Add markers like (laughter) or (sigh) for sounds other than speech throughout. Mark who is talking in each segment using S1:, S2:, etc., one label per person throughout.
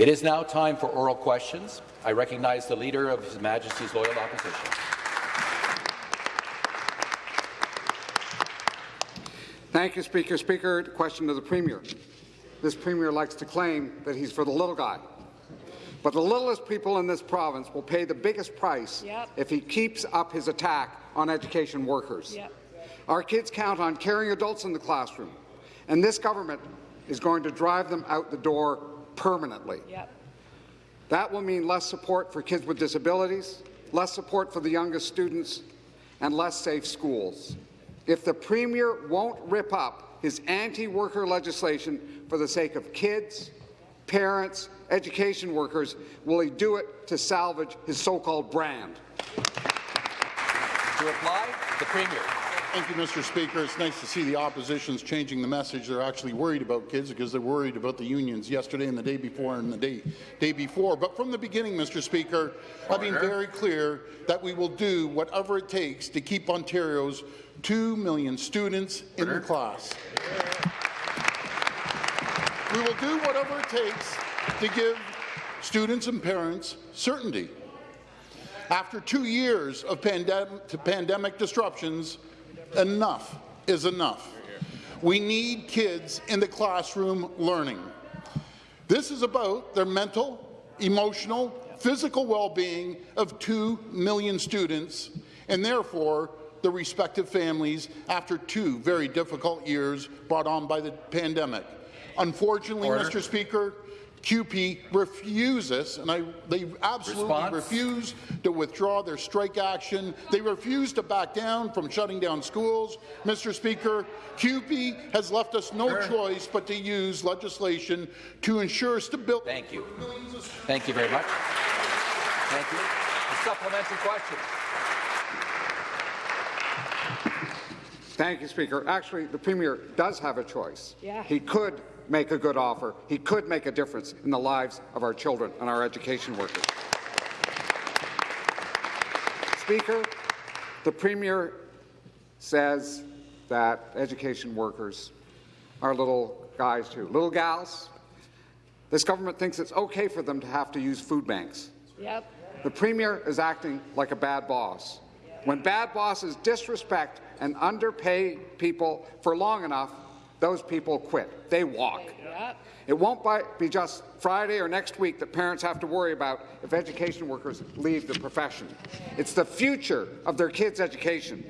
S1: It is now time for oral questions. I recognize the Leader of His Majesty's Loyal Opposition.
S2: Thank you, Speaker. Speaker, question to the Premier. This Premier likes to claim that he's for the little guy. But the littlest people in this province will pay the biggest price
S3: yep.
S2: if he keeps up his attack on education workers.
S3: Yep.
S2: Our kids count on caring adults in the classroom, and this government is going to drive them out the door permanently.
S3: Yep.
S2: That will mean less support for kids with disabilities, less support for the youngest students, and less safe schools. If the Premier won't rip up his anti-worker legislation for the sake of kids, parents, education workers, will he do it to salvage his so-called brand?
S1: To reply, the Premier.
S4: Thank you, Mr. Speaker. It's nice to see the opposition's changing the message. They're actually worried about kids because they're worried about the unions yesterday and the day before and the day, day before. But from the beginning, Mr. Speaker, I've been very clear that we will do whatever it takes to keep Ontario's 2 million students in the class. We will do whatever it takes to give students and parents certainty. After two years of pandem pandemic disruptions, enough is enough. We need kids in the classroom learning. This is about their mental, emotional, physical well-being of 2 million students, and therefore the respective families after two very difficult years brought on by the pandemic. Unfortunately, Order. Mr. Speaker, CUPE refuses, and I, they absolutely Response? refuse to withdraw their strike action. They refuse to back down from shutting down schools. Mr. Speaker, CUPE has left us no sure. choice but to use legislation to ensure stability.
S1: Thank you. Thank you very much. Thank you. A supplementary question.
S2: Thank you, Speaker. Actually, the Premier does have a choice.
S3: Yeah.
S2: He could make a good offer. He could make a difference in the lives of our children and our education workers. Speaker, the Premier says that education workers are little guys too, little gals. This government thinks it's okay for them to have to use food banks.
S3: Yep.
S2: The Premier is acting like a bad boss. When bad bosses disrespect and underpay people for long enough, those people quit. They walk. It won't be just Friday or next week that parents have to worry about if education workers leave the profession. It's the future of their kids' education.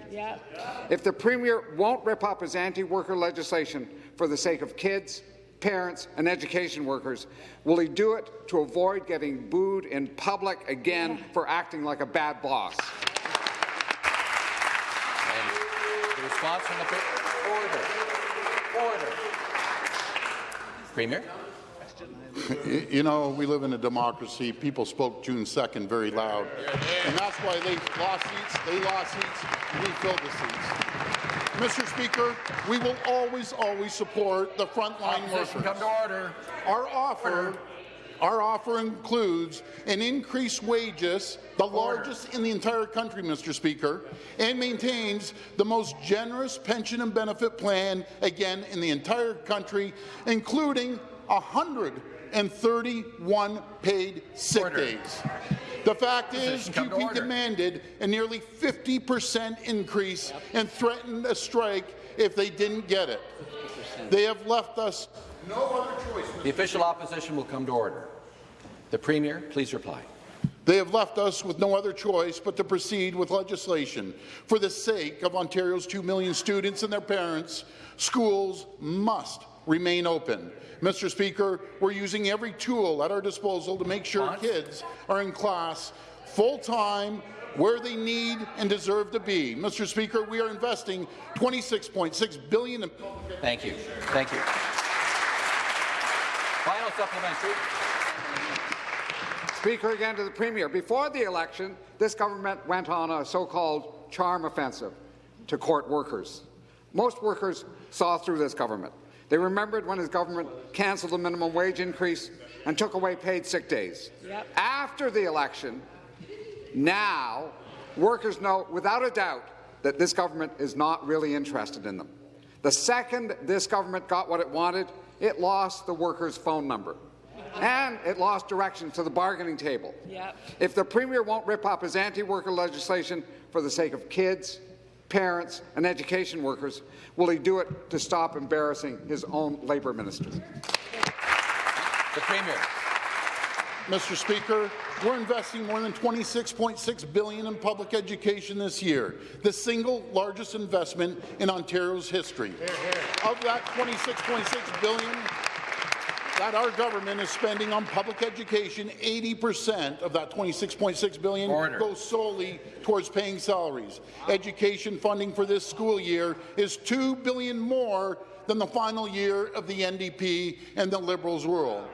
S2: If the Premier won't rip up his anti-worker legislation for the sake of kids, parents and education workers, will he do it to avoid getting booed in public again yeah. for acting like a bad boss?
S1: The response from the order. Order. Premier.
S4: You know, we live in a democracy. People spoke June 2nd very loud. And that's why they lost seats, they lost seats, we filled the seats. Mr. Speaker, we will always, always support the frontline workers.
S1: Come to order.
S4: Our offer order. Our offer includes an increased wages, the largest in the entire country, Mr. Speaker, and maintains the most generous pension and benefit plan, again, in the entire country, including 131 paid sick Order. days. The fact is, CUPE demanded a nearly 50 percent increase and threatened a strike if they didn't get it. They have left us no other choice.
S1: The official opposition will come to order. The Premier, please reply.
S4: They have left us with no other choice but to proceed with legislation. For the sake of Ontario's 2 million students and their parents, schools must remain open. Mr. Speaker, we're using every tool at our disposal to make sure kids are in class full-time where they need and deserve to be. Mr. Speaker, we are investing 26.6 billion in
S1: Thank you. Thank you. Final supplementary.
S2: Speaker, again to the Premier. Before the election, this government went on a so-called charm offensive to court workers. Most workers saw through this government. They remembered when his government cancelled the minimum wage increase and took away paid sick days.
S3: Yep.
S2: After the election, now workers know without a doubt that this government is not really interested in them. The second this government got what it wanted, it lost the workers' phone number. And it lost direction to the bargaining table.
S3: Yep.
S2: If the Premier won't rip up his anti-worker legislation for the sake of kids, parents and education workers, will he do it to stop embarrassing his own Labour minister?
S1: The Premier.
S4: Mr. Speaker, we're investing more than 26.6 billion in public education this year, the single largest investment in Ontario's history. Of that 26.6 billion that our government is spending on public education, 80% of that 26.6 billion
S1: Order.
S4: goes solely towards paying salaries. Education funding for this school year is 2 billion more than the final year of the NDP and the Liberals' rule.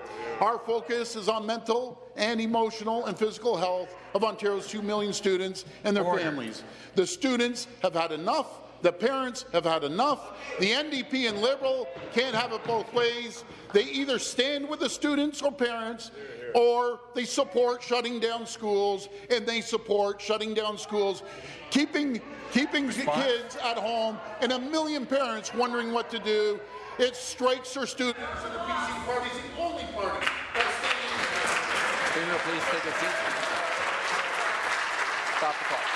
S4: Our focus is on mental and emotional and physical health of Ontario's 2 million students and their
S1: Order.
S4: families. The students have had enough. The parents have had enough. The NDP and Liberal can't have it both ways. They either stand with the students or parents, or they support shutting down schools, and they support shutting down schools, keeping, keeping kids at home, and a million parents wondering what to do. It strikes for students, and the PC Party is the only party that's standing
S1: Premier, please take a seat. Stop the clock.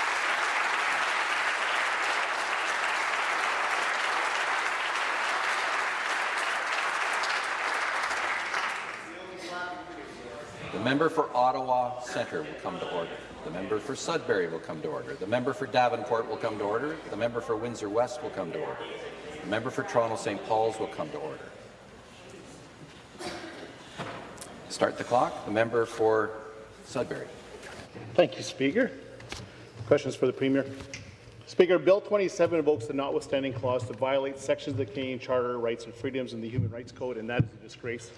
S1: The member for Ottawa Centre will come to order. The member for Sudbury will come to order. The member for Davenport will come to order. The member for Windsor West will come to order. The member for Toronto St. Paul's will come to order. Start the clock. The member for Sudbury.
S5: Thank you, Speaker. Questions for the Premier. Speaker, Bill 27 invokes the notwithstanding clause to violate sections of the Canadian Charter of Rights and Freedoms and the Human Rights Code, and that is a disgrace.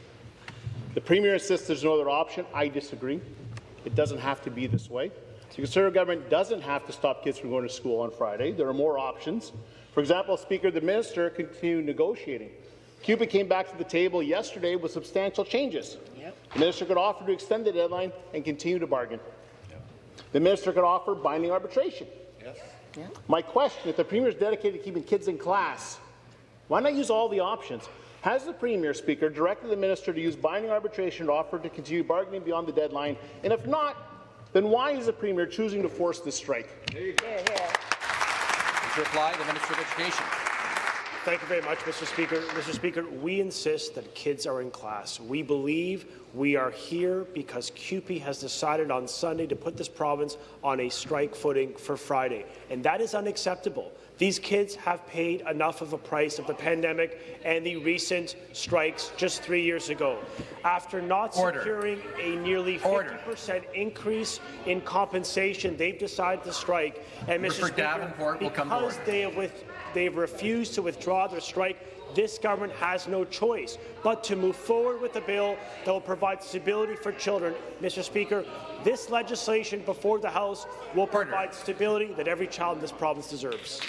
S5: The Premier insists there's no other option. I disagree. It doesn't have to be this way. The Conservative government doesn't have to stop kids from going to school on Friday. There are more options. For example, Speaker, the minister continued negotiating. CUPE came back to the table yesterday with substantial changes.
S3: Yep.
S5: The minister could offer to extend the deadline and continue to bargain. The minister could offer binding arbitration. My question, if the Premier is dedicated to keeping kids in class, why not use all the options? Has the Premier, Speaker, directed the minister to use binding arbitration to offer to continue bargaining beyond the deadline? And if not, then why is the Premier choosing to force this strike?
S1: To reply, the Minister of Education.
S6: Thank you very much, Mr. Speaker. Mr. Speaker, we insist that kids are in class. We believe we are here because CUPE has decided on Sunday to put this province on a strike footing for Friday, and that is unacceptable. These kids have paid enough of a price of the pandemic and the recent strikes just three years ago. After not
S1: Order.
S6: securing a nearly
S1: Order.
S6: 50% increase in compensation, they've decided to strike. And Mr. Speaker,
S1: Davenport will
S6: because they have with, they've refused to withdraw their strike. This government has no choice but to move forward with a bill that will provide stability for children. Mr. Speaker, this legislation before the House will
S1: Order.
S6: provide stability that every child in this province deserves.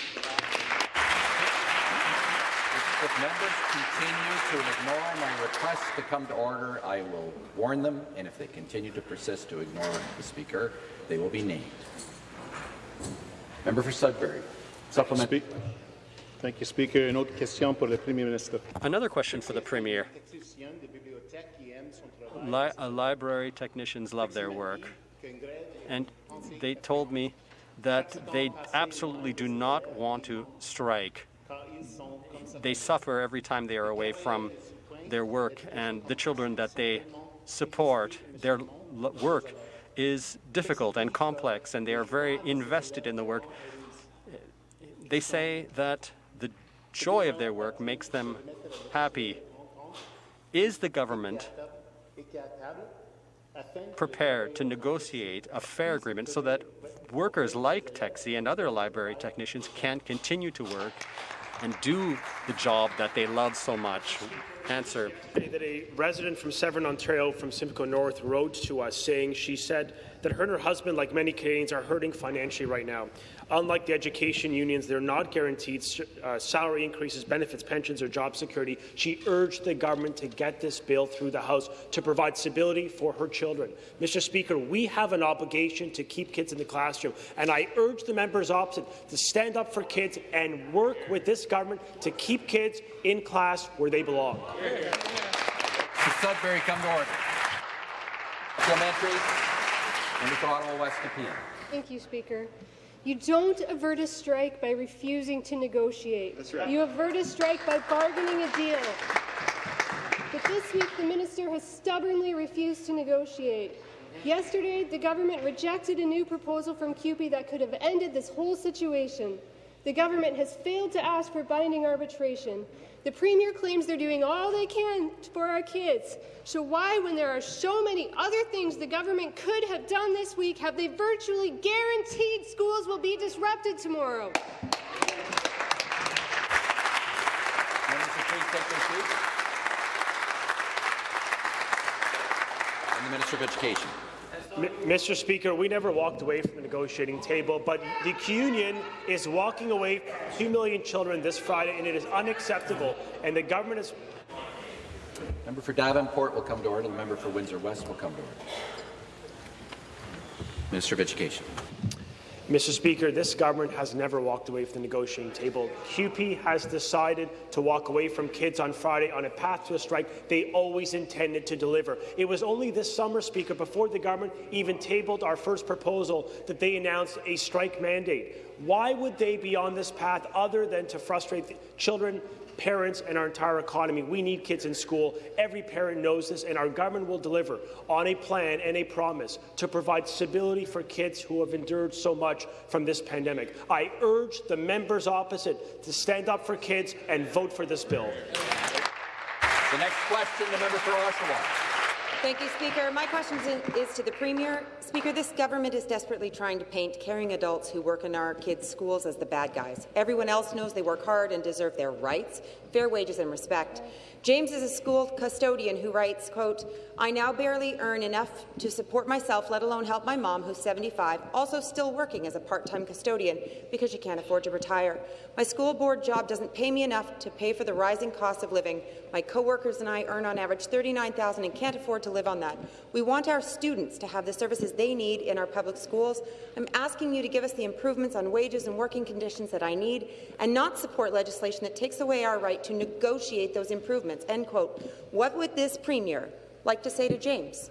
S1: If members continue to ignore my request to come to order, I will warn them, and if they continue to persist to ignore the Speaker, they will be named. Member for Sudbury. Supplement.
S5: Thank you, Speaker.
S7: Another question for the Premier. Li- library technicians love their work, and they told me that they absolutely do not want to strike. They suffer every time they are away from their work, and the children that they support, their work is difficult and complex, and they are very invested in the work. They say that joy of their work makes them happy. Is the government prepared to negotiate a fair agreement so that workers like Texi and other library technicians can continue to work and do the job that they love so much? Answer.
S6: that a resident from Severn, Ontario, from Simcoe North, wrote to us saying she said that her and her husband, like many Canadians, are hurting financially right now. Unlike the education unions, they're not guaranteed uh, salary increases, benefits, pensions, or job security. She urged the government to get this bill through the House to provide stability for her children. Mr. Speaker, we have an obligation to keep kids in the classroom, and I urge the members opposite to stand up for kids and work with this government to keep kids in class where they belong.
S1: To Sudbury, come to order. Supplementary. Member for Ottawa West Nepean.
S3: Thank you, Speaker. You don't avert a strike by refusing to negotiate. That's right. You avert a strike by bargaining a deal. But this week, the minister has stubbornly refused to negotiate. Yesterday, the government rejected a new proposal from CUPE that could have ended this whole situation. The government has failed to ask for binding arbitration. The Premier claims they're doing all they can for our kids. So why, when there are so many other things the government could have done this week, have they virtually guaranteed schools will be disrupted tomorrow?
S1: Minister of Education.
S6: Mr. Speaker, we never walked away from the negotiating table, but the union is walking away from 2 million children this Friday, and it is unacceptable. And the government is.
S1: Member for Davenport will come to order. The member for Windsor West will come to order. Minister of Education.
S6: Mr. Speaker, this government has never walked away from the negotiating table. CUPE has decided to walk away from kids on Friday on a path to a strike they always intended to deliver. It was only this summer, Speaker, before the government even tabled our first proposal, that they announced a strike mandate. Why would they be on this path other than to frustrate children parents, and our entire economy. We need kids in school. Every parent knows this, and our government will deliver on a plan and a promise to provide stability for kids who have endured so much from this pandemic. I urge the members opposite to stand up for kids and vote for this bill.
S1: The next question, the member for Oshawa.
S8: Thank you, Speaker. My question is to the Premier. Speaker, this government is desperately trying to paint caring adults who work in our kids' schools as the bad guys. Everyone else knows they work hard and deserve their rights, fair wages and respect. James is a school custodian who writes, quote, I now barely earn enough to support myself, let alone help my mom, who's 75, also still working as a part-time custodian because she can't afford to retire. My school board job doesn't pay me enough to pay for the rising cost of living. My co-workers and I earn on average 39,000 and can't afford to live on that. We want our students to have the services they need in our public schools. I'm asking you to give us the improvements on wages and working conditions that I need and not support legislation that takes away our right to negotiate those improvements end quote. What would this Premier like to say to James?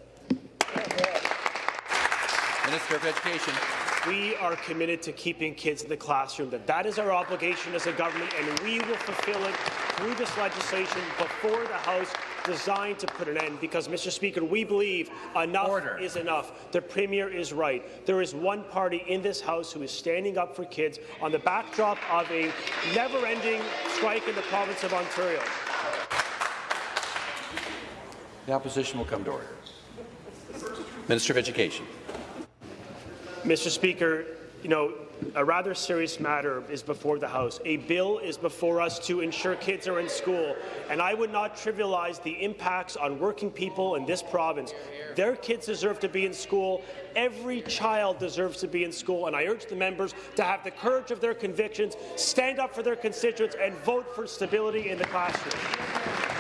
S1: Minister of Education.
S6: We are committed to keeping kids in the classroom. That that is our obligation as a government, and we will fulfill it through this legislation before the House designed to put an end because, Mr. Speaker, we believe enough Order. is enough. The Premier is right. There is one party in this House who is standing up for kids on the backdrop of a never-ending strike in the province of Ontario.
S1: The opposition will come to order. Minister of Education.
S6: Mr. Speaker, you know, a rather serious matter is before the House. A bill is before us to ensure kids are in school, and I would not trivialize the impacts on working people in this province. Their kids deserve to be in school. Every child deserves to be in school, and I urge the members to have the courage of their convictions, stand up for their constituents, and vote for stability in the classroom.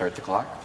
S1: Start the clock.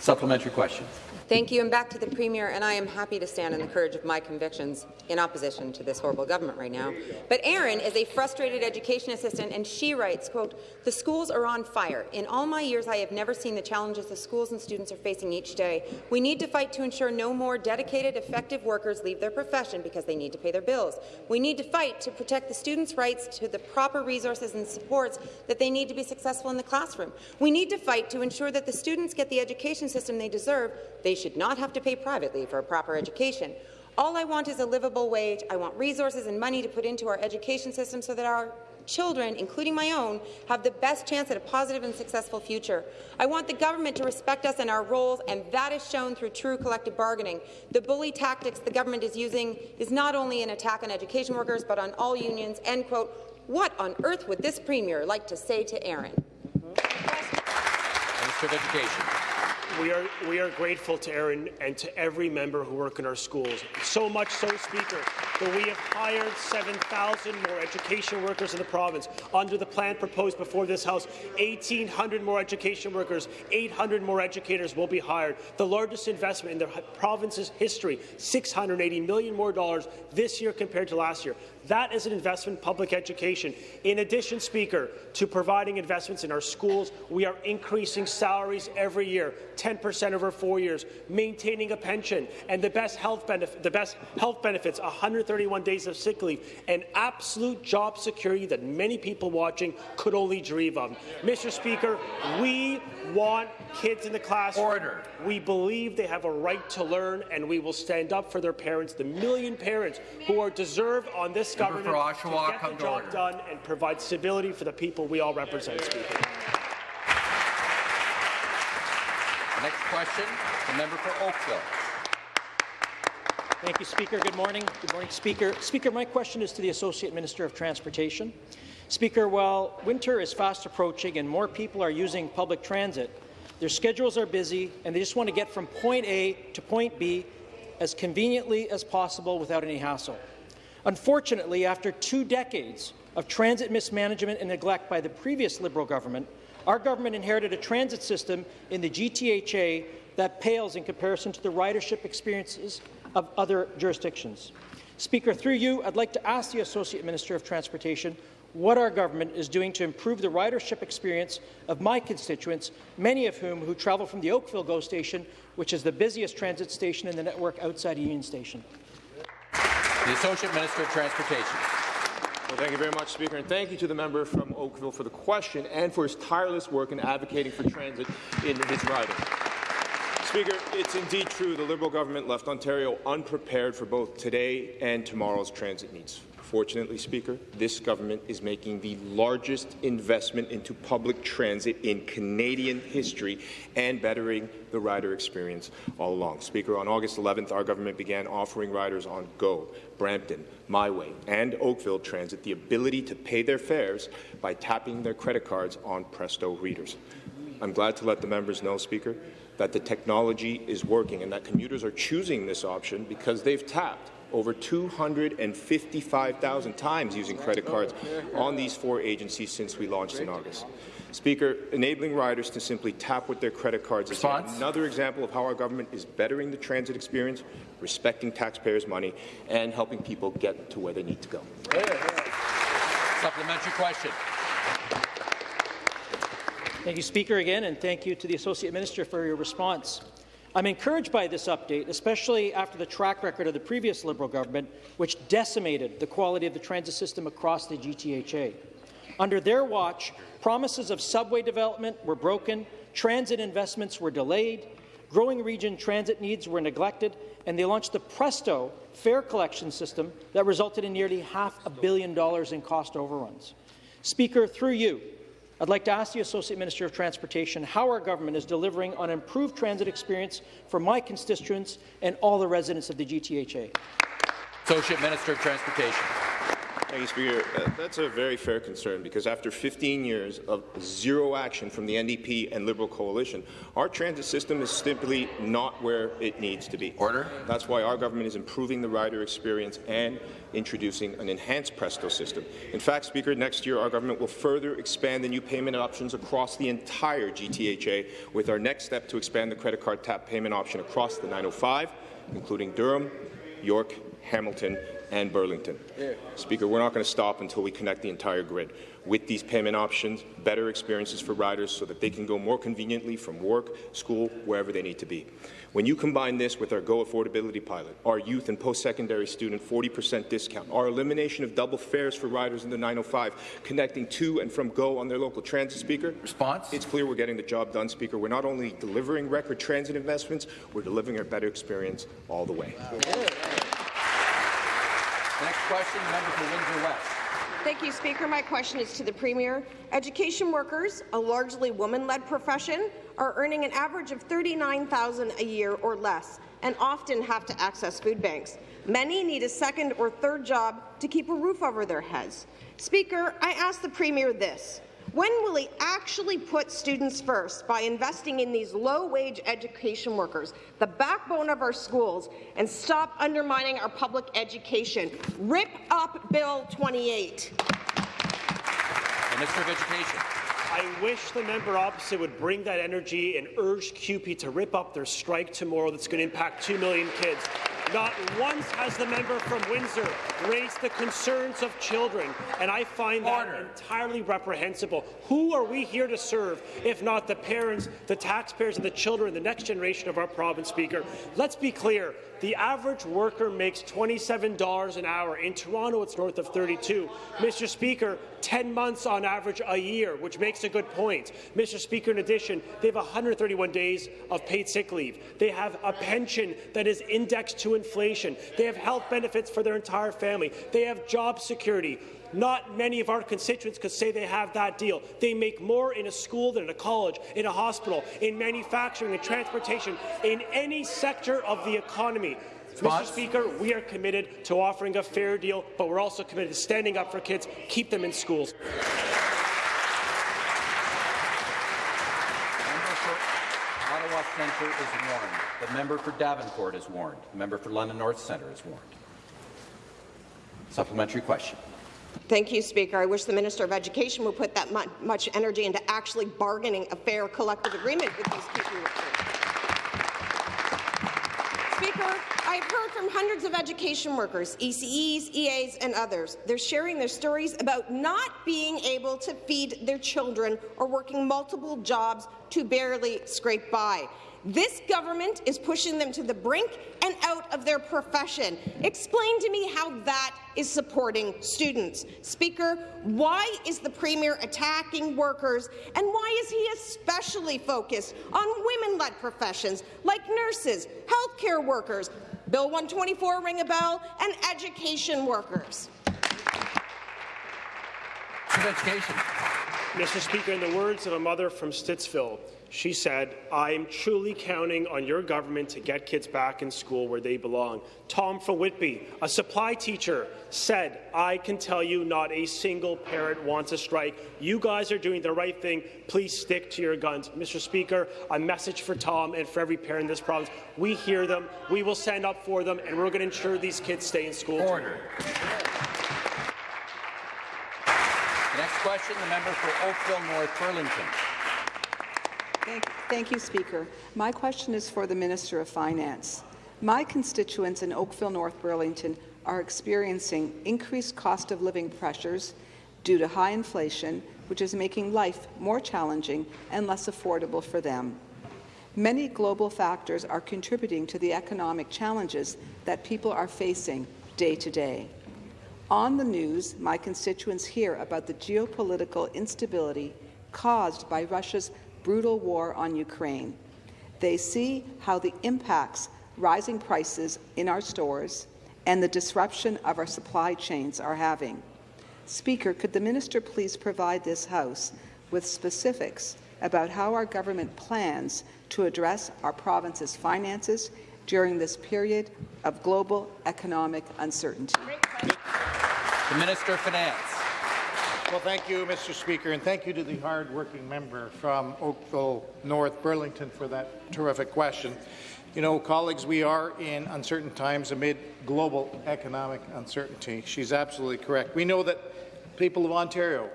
S1: Supplementary question.
S8: Thank you, and back to the Premier, and I am happy to stand in the courage of my convictions in opposition to this horrible government right now. But Erin is a frustrated education assistant, and she writes, quote, the schools are on fire. In all my years, I have never seen the challenges the schools and students are facing each day. We need to fight to ensure no more dedicated, effective workers leave their profession because they need to pay their bills. We need to fight to protect the students' rights to the proper resources and supports that they need to be successful in the classroom. We need to fight to ensure that the students get the education system they deserve. They they should not have to pay privately for a proper education. All I want is a livable wage. I want resources and money to put into our education system so that our children, including my own, have the best chance at a positive and successful future. I want the government to respect us and our roles, and that is shown through true collective bargaining. The bully tactics the government is using is not only an attack on education workers, but on all unions." End quote. What on earth would this Premier like to say to Erin?
S1: Minister of Education.
S6: We are, we are grateful to Erin and to every member who work in our schools. So much so, Speaker, that we have hired 7,000 more education workers in the province. Under the plan proposed before this House, 1,800 more education workers, 800 more educators will be hired. The largest investment in the province's history, 680 million more dollars this year compared to last year. That is an investment in public education. In addition, Speaker, to providing investments in our schools, we are increasing salaries every year, 10% over four years, maintaining a pension, and the best health benefit, the best health benefits, 131 days of sick leave, and absolute job security that many people watching could only dream of. Mr. Speaker, we want kids in the classroom.
S1: Order.
S6: We believe they have a right to learn, and we will stand up for their parents, the million parents who are deserved on this
S1: Member
S6: government
S1: for Oshawa,
S6: to get
S1: come
S6: the
S1: to
S6: job
S1: order.
S6: done and provide stability for the people we all represent, Speaker.
S1: The next question, the member for Oakville.
S9: Thank you, Speaker. Good morning. Good morning, Speaker. Speaker, my question is to the Associate Minister of Transportation. Speaker, while winter is fast approaching and more people are using public transit, their schedules are busy and they just want to get from point A to point B as conveniently as possible without any hassle. Unfortunately, after two decades of transit mismanagement and neglect by the previous Liberal government, our government inherited a transit system in the GTHA that pales in comparison to the ridership experiences of other jurisdictions. Speaker, through you, I'd like to ask the Associate Minister of Transportation what our government is doing to improve the ridership experience of my constituents, many of whom who travel from the Oakville GO station, which is the busiest transit station in the network outside Union Station.
S1: The Associate Minister of Transportation.
S10: Well, thank you very much, Speaker, and thank you to the member from Oakville for the question and for his tireless work in advocating for transit in his riding. Speaker, it's indeed true the Liberal government left Ontario unprepared for both today and tomorrow's transit needs. Fortunately, Speaker, this government is making the largest investment into public transit in Canadian history and bettering the rider experience all along. Speaker, on August 11th, our government began offering riders on GO, Brampton, MiWay, and Oakville Transit the ability to pay their fares by tapping their credit cards on Presto readers. I'm glad to let the members know, Speaker, that the technology is working and that commuters are choosing this option because they've tapped over 255,000 times using credit cards on these four agencies since we launched in August. Speaker, enabling riders to simply tap with their credit cards is
S1: Response.
S10: another example of how our government is bettering the transit experience, respecting taxpayers' money, and helping people get to where they need to go.
S1: Supplementary question.
S9: Thank you, Speaker, again, and thank you to the Associate Minister for your response. I'm encouraged by this update, especially after the track record of the previous Liberal government, which decimated the quality of the transit system across the GTHA. Under their watch, promises of subway development were broken, transit investments were delayed, growing region transit needs were neglected, and they launched the Presto fare collection system that resulted in nearly half a billion dollars in cost overruns. Speaker, through you, I'd like to ask the Associate Minister of Transportation how our government is delivering on improved transit experience for my constituents and all the residents of the GTHA.
S1: Associate Minister of Transportation.
S10: Thank you, Speaker. Uh, that's a very fair concern because after 15 years of zero action from the NDP and Liberal coalition, our transit system is simply not where it needs to be.
S1: Order.
S10: That's why our government is improving the rider experience and introducing an enhanced Presto system. In fact, Speaker, next year our government will further expand the new payment options across the entire GTHA with our next step to expand the credit card tap payment option across the 905, including Durham, York, Hamilton, and Burlington. Speaker, we're not going to stop until we connect the entire grid. With these payment options, better experiences for riders so that they can go more conveniently from work, school, wherever they need to be. When you combine this with our Go Affordability Pilot, our youth and post-secondary student 40% discount, our elimination of double fares for riders in the 905, connecting to and from Go on their local transit speaker,
S1: Response.
S10: it's clear we're getting the job done, Speaker. We're not only delivering record transit investments, we're delivering a better experience all the way.
S1: Next question, member for Windsor West.
S11: Thank you, Speaker. My question is to the Premier. Education workers, a largely woman-led profession, are earning an average of 39,000 a year or less and often have to access food banks. Many need a second or third job to keep a roof over their heads. Speaker, I ask the Premier this. When will he actually put students first by investing in these low-wage education workers, the backbone of our schools, and stop undermining our public education? Rip up Bill 28.
S1: Minister of Education.
S6: I wish the member opposite would bring that energy and urge CUPE to rip up their strike tomorrow that's going to impact 2 million kids. Not once has the member from Windsor raised the concerns of children, and I find that Order. entirely reprehensible. Who are we here to serve if not the parents, the taxpayers, and the children, the next generation of our province, Speaker? Let's be clear. The average worker makes $27 an hour. In Toronto, it's north of 32. Mr. Speaker, 10 months on average a year, which makes a good point. Mr. Speaker, in addition, they have 131 days of paid sick leave. They have a pension that is indexed to inflation. They have health benefits for their entire family. They have job security. Not many of our constituents could say they have that deal. They make more in a school than in a college, in a hospital, in manufacturing, in transportation, in any sector of the economy. Mr. Speaker, we are committed to offering a fair deal, but we're also committed to standing up for kids, keep them in schools.
S1: Ottawa Centre is warned. The member for Davenport is warned. The member for London North Centre is warned. Supplementary question.
S11: Thank you, Speaker. I wish the Minister of Education would put that much energy into actually bargaining a fair collective agreement with these teaching workers. Speaker, I've heard from hundreds of education workers, ECEs, EAs, and others. They're sharing their stories about not being able to feed their children or working multiple jobs to barely scrape by. This government is pushing them to the brink and out of their profession. Explain to me how that is supporting students. Speaker, why is the Premier attacking workers, and why is he especially focused on women-led professions like nurses, healthcare workers, Bill 124 ring a bell, and education workers?
S1: Education.
S6: Mr. Speaker, in the words of a mother from Stittsville, she said, I'm truly counting on your government to get kids back in school where they belong. Tom from Whitby, a supply teacher, said, I can tell you not a single parent wants a strike. You guys are doing the right thing. Please stick to your guns. Mr. Speaker, a message for Tom and for every parent in this province. We hear them, we will stand up for them, and we're going to ensure these kids stay in school.
S1: Order. Next question, the member for Oakville North Burlington.
S12: Thank, thank, you, Speaker. My question is for the Minister of Finance. My constituents in Oakville North Burlington are experiencing increased cost of living pressures due to high inflation, which is making life more challenging and less affordable for them. Many global factors are contributing to the economic challenges that people are facing day to day. On the news, my constituents hear about the geopolitical instability caused by Russia's brutal war on Ukraine. They see how the impacts rising prices in our stores and the disruption of our supply chains are having. Speaker, could the minister please provide this House with specifics about how our government plans to address our province's finances during this period of global economic uncertainty?
S1: The Minister of Finance.
S13: Well, thank you, Mr. Speaker, and thank you to the hard-working member from Oakville North Burlington for that terrific question. You know, colleagues, we are in uncertain times amid global economic uncertainty. She's absolutely correct. We know that people of Ontario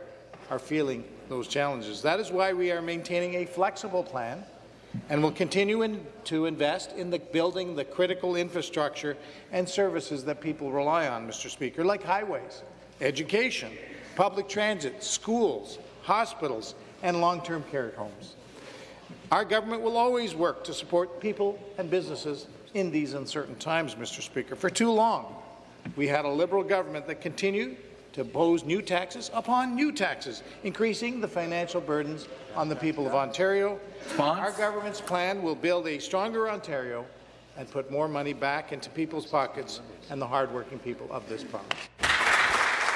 S13: are feeling those challenges. That is why we are maintaining a flexible plan and will continue in, to invest in the building the critical infrastructure and services that people rely on, Mr. Speaker, like highways, education, public transit, schools, hospitals, and long-term care homes. Our government will always work to support people and businesses in these uncertain times, Mr. Speaker. For too long, we had a Liberal government that continued to impose new taxes upon new taxes, increasing the financial burdens on the people of Ontario. Our government's plan will build a stronger Ontario and put more money back into people's pockets and the hardworking people of this province.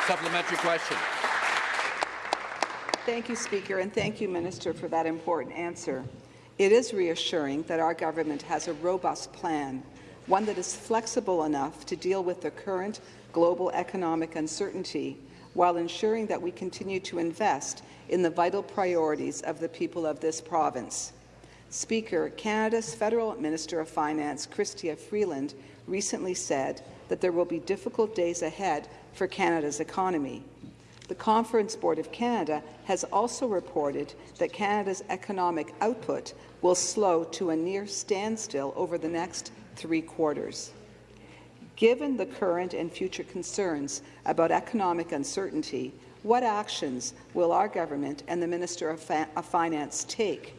S1: Supplementary question.
S12: Thank you, Speaker, and thank you, Minister, for that important answer. It is reassuring that our government has a robust plan, one that is flexible enough to deal with the current global economic uncertainty while ensuring that we continue to invest in the vital priorities of the people of this province. Speaker, Canada's Federal Minister of Finance, Chrystia Freeland, recently said that there will be difficult days ahead for Canada's economy. The Conference Board of Canada has also reported that Canada's economic output will slow to a near standstill over the next three quarters. Given the current and future concerns about economic uncertainty, what actions will our government and the Minister of, of Finance take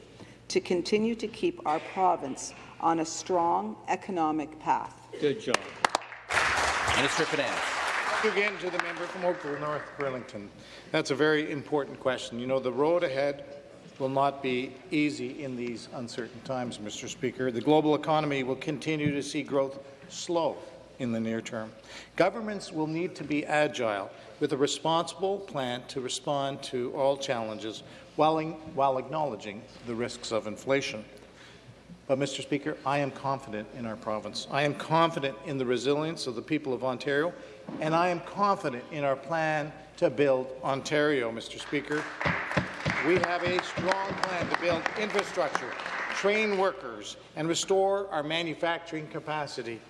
S12: to continue to keep our province on a strong economic path?
S7: Good job.
S1: Minister of Finance.
S13: Again to the member from Oakville North Burlington. That's a very important question. You know, the road ahead will not be easy in these uncertain times, Mr. Speaker. The global economy will continue to see growth slow in the near term. Governments will need to be agile with a responsible plan to respond to all challenges while, while acknowledging the risks of inflation. But, Mr. Speaker, I am confident in our province. I am confident in the resilience of the people of Ontario, and I am confident in our plan to build Ontario, Mr. Speaker. We have a strong plan to build infrastructure, train workers, and restore our manufacturing capacity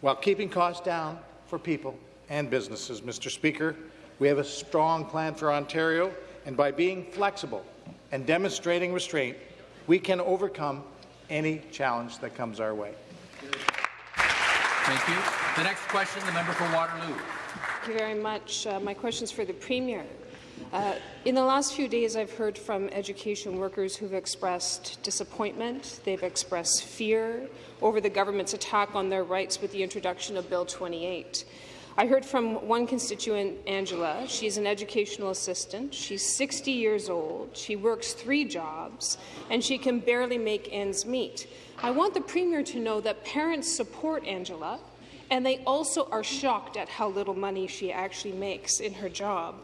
S13: while keeping costs down for people and businesses. Mr. Speaker, we have a strong plan for Ontario, and by being flexible and demonstrating restraint, we can overcome any challenge that comes our way.
S1: Thank you. The next question, the member for Waterloo.
S14: Thank you very much. Uh, my question is for the Premier. Uh, in the last few days, I've heard from education workers who've expressed disappointment, they've expressed fear over the government's attack on their rights with the introduction of Bill 28. I heard from one constituent, Angela. She's an educational assistant. She's 60 years old. She works three jobs, and she can barely make ends meet. I want the Premier to know that parents support Angela, and they also are shocked at how little money she actually makes in her job.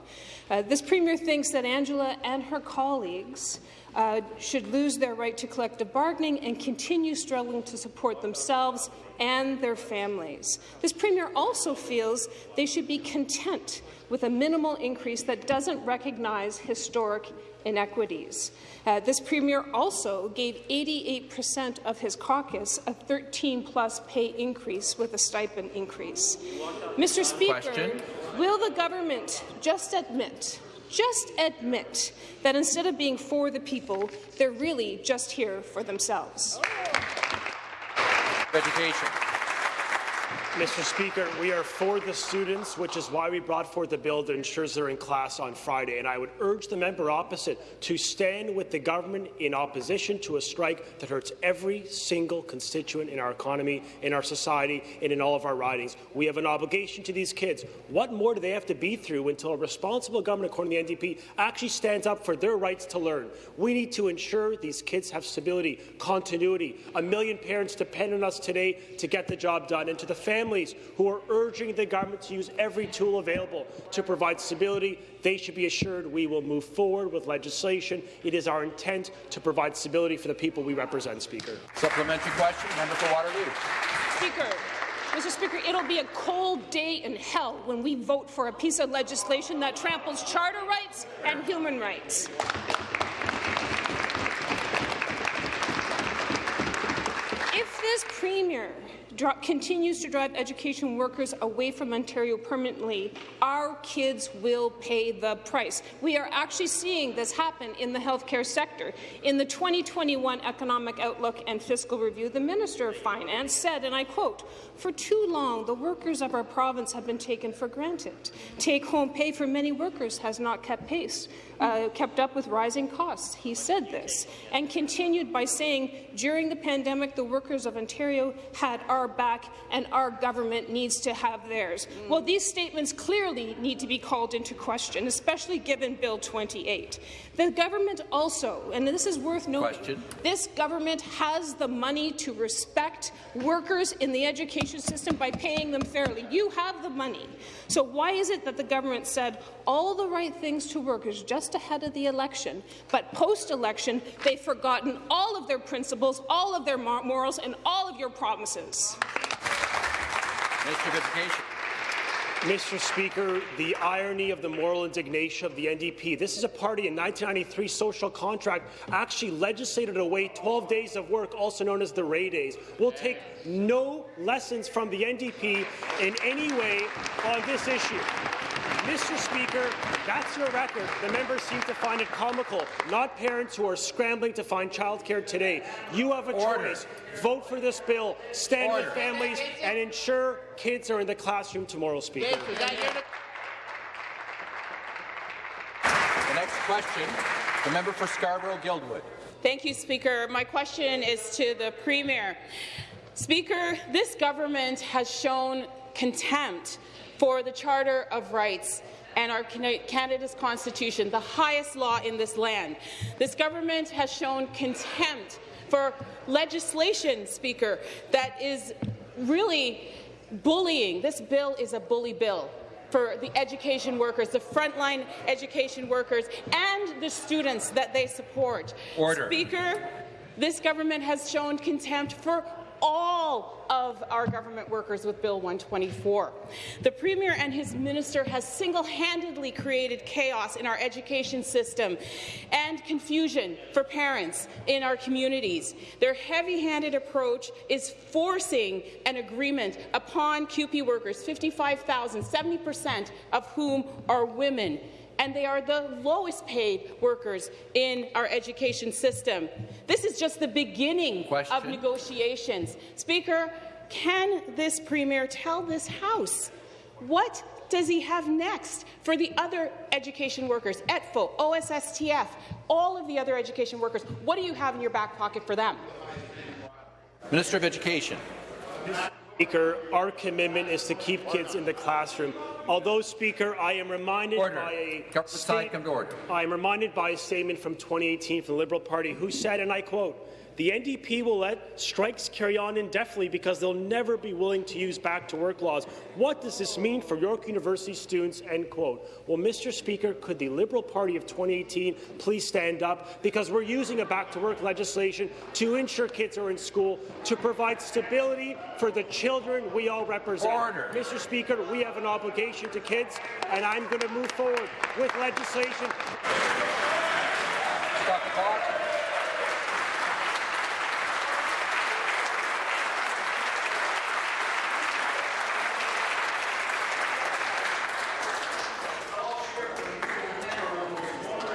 S14: Uh, this Premier thinks that Angela and her colleagues uh, should lose their right to collective bargaining and continue struggling to support themselves and their families. This Premier also feels they should be content with a minimal increase that doesn't recognize historic inequities. Uh, this Premier also gave 88% of his caucus a 13-plus pay increase with a stipend increase. Mr. Speaker, Question. will the government just admit just admit that instead of being for the people, they're really just here for themselves.
S1: Education.
S6: Mr. Speaker, we are for the students, which is why we brought forth a bill that ensures they're in class on Friday. And I would urge the member opposite to stand with the government in opposition to a strike that hurts every single constituent in our economy, in our society, and in all of our ridings. We have an obligation to these kids. What more do they have to be through until a responsible government, according to the NDP, actually stands up for their rights to learn? We need to ensure these kids have stability, continuity. A million parents depend on us today to get the job done. And to the families families who are urging the government to use every tool available to provide stability, they should be assured we will move forward with legislation. It is our intent to provide stability for the people we represent, Speaker.
S1: Supplementary question, member for Waterloo.
S14: Speaker, Mr. Speaker, it'll be a cold day in hell when we vote for a piece of legislation that tramples charter rights and human rights. If this Premier continues to drive education workers away from Ontario permanently, our kids will pay the price. We are actually seeing this happen in the healthcare sector. In the 2021 Economic Outlook and Fiscal Review, the Minister of Finance said, and I quote, for too long, the workers of our province have been taken for granted. Take-home pay for many workers has not kept pace uh, kept up with rising costs. He said this and continued by saying, during the pandemic, the workers of Ontario had our back and our government needs to have theirs. Mm. Well, these statements clearly need to be called into question, especially given Bill 28. The government also, and this is worth noting, question. this government has the money to respect workers in the education system by paying them fairly. You have the money. So why is it that the government said all the right things to workers just ahead of the election, but post-election they've forgotten all of their principles, all of their morals, and all of your promises?
S6: Mr. Speaker, the irony of the moral indignation of the NDP. This is a party in 1993 social contract actually legislated away 12 days of work, also known as the Rae Days. We'll take no lessons from the NDP in any way on this issue. Mr. Speaker, that's your record. The members seem to find it comical, not parents who are scrambling to find childcare today. You have a
S1: Order.
S6: choice. Vote for this bill, stand
S1: Order.
S6: with families, and ensure kids are in the classroom tomorrow, Speaker.
S1: The next question, the member for Scarborough-Guildwood.
S15: Thank you, Speaker. My question is to the Premier. Speaker, this government has shown contempt for the Charter of Rights and our Canada's Constitution, the highest law in this land. This government has shown contempt for legislation, Speaker, that is really bullying. This bill is a bully bill for the education workers, the frontline education workers, and the students that they support.
S1: Order.
S15: Speaker, this government has shown contempt for all of our government workers with Bill 124. The Premier and his minister has single-handedly created chaos in our education system and confusion for parents in our communities. Their heavy-handed approach is forcing an agreement upon CUPE workers, 55,000, 70% of whom are women and they are the lowest paid workers in our education system. This is just the beginning
S1: Question.
S15: of negotiations. Speaker, can this Premier tell this House what does he have next for the other education workers, ETFO, OSSTF, all of the other education workers? What do you have in your back pocket for them?
S1: Minister of Education.
S6: Speaker, our commitment is to keep kids in the classroom. Although, Speaker, I am reminded
S1: Order.
S6: by a
S1: Government side, come to order.
S6: I am reminded by a statement from 2018 from the Liberal Party who said, and I quote, the NDP will let strikes carry on indefinitely because they'll never be willing to use back-to-work laws. What does this mean for York University students? End quote. Well, Mr. Speaker, could the Liberal Party of 2018 please stand up? Because we're using a back-to-work legislation to ensure kids are in school, to provide stability for the children we all represent.
S1: Order.
S6: Mr. Speaker, we have an obligation to kids, and I'm going to move forward with legislation
S1: Stop the clock.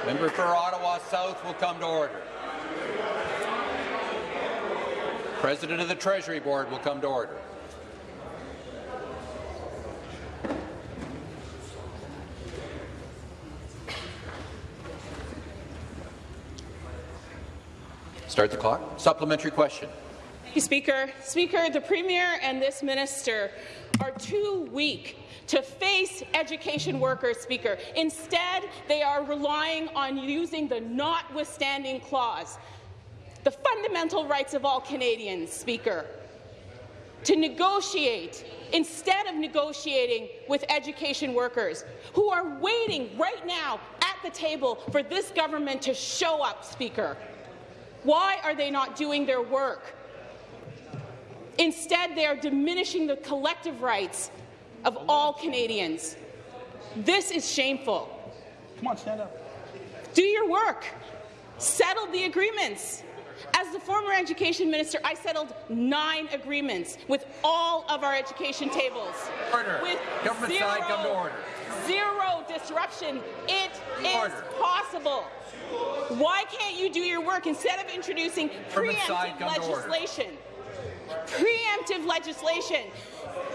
S1: Member for Ottawa South will come to order. President of the Treasury Board will come to order. Start the clock. Supplementary question.
S15: Thank you, Speaker. Speaker, the Premier and this minister are too weak to face education workers, Speaker. Instead, they are relying on using the notwithstanding clause, the fundamental rights of all Canadians, Speaker, to negotiate instead of negotiating with education workers who are waiting right now at the table for this government to show up, Speaker. Why are they not doing their work? Instead, they are diminishing the collective rights of all Canadians. This is shameful.
S5: Come on, stand up.
S15: Do your work. Settle the agreements. As the former education minister, I settled nine agreements with all of our education tables.
S1: Order.
S15: With
S1: Government
S15: zero,
S1: side, come to order.
S15: Zero disruption. It is
S1: Order.
S15: possible. Why can't you do your work instead of introducing
S1: Government
S15: preemptive
S1: come
S15: legislation? Preemptive legislation.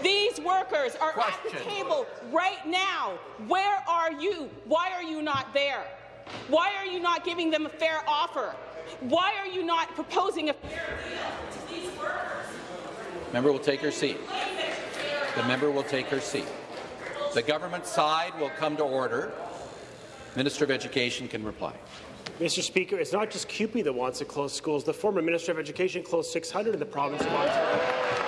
S15: These workers are at the table right now. Where are you? Why are you not there? Why are you not giving them a fair offer? Why are you not proposing a fair deal to these workers?
S1: Member will take her seat. The member will take her seat. The government side will come to order. Minister of Education can reply.
S6: Mr. Speaker, it's not just CUPE that wants to close schools. The former Minister of Education closed 600 in the province of Ontario.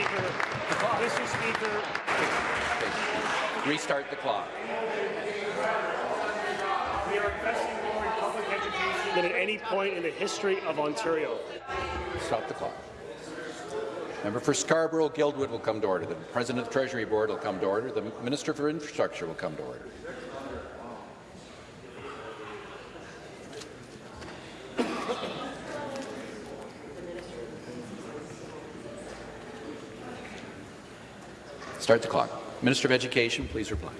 S6: Speaker, Mr. Speaker,
S1: Restart the clock.
S6: we are investing more in public education than at any point in the history of Ontario.
S1: Stop the clock. Member for Scarborough Guildwood will come to order. The President of the Treasury Board will come to order. The Minister for Infrastructure will come to order. Start the clock. Minister of Education, please reply.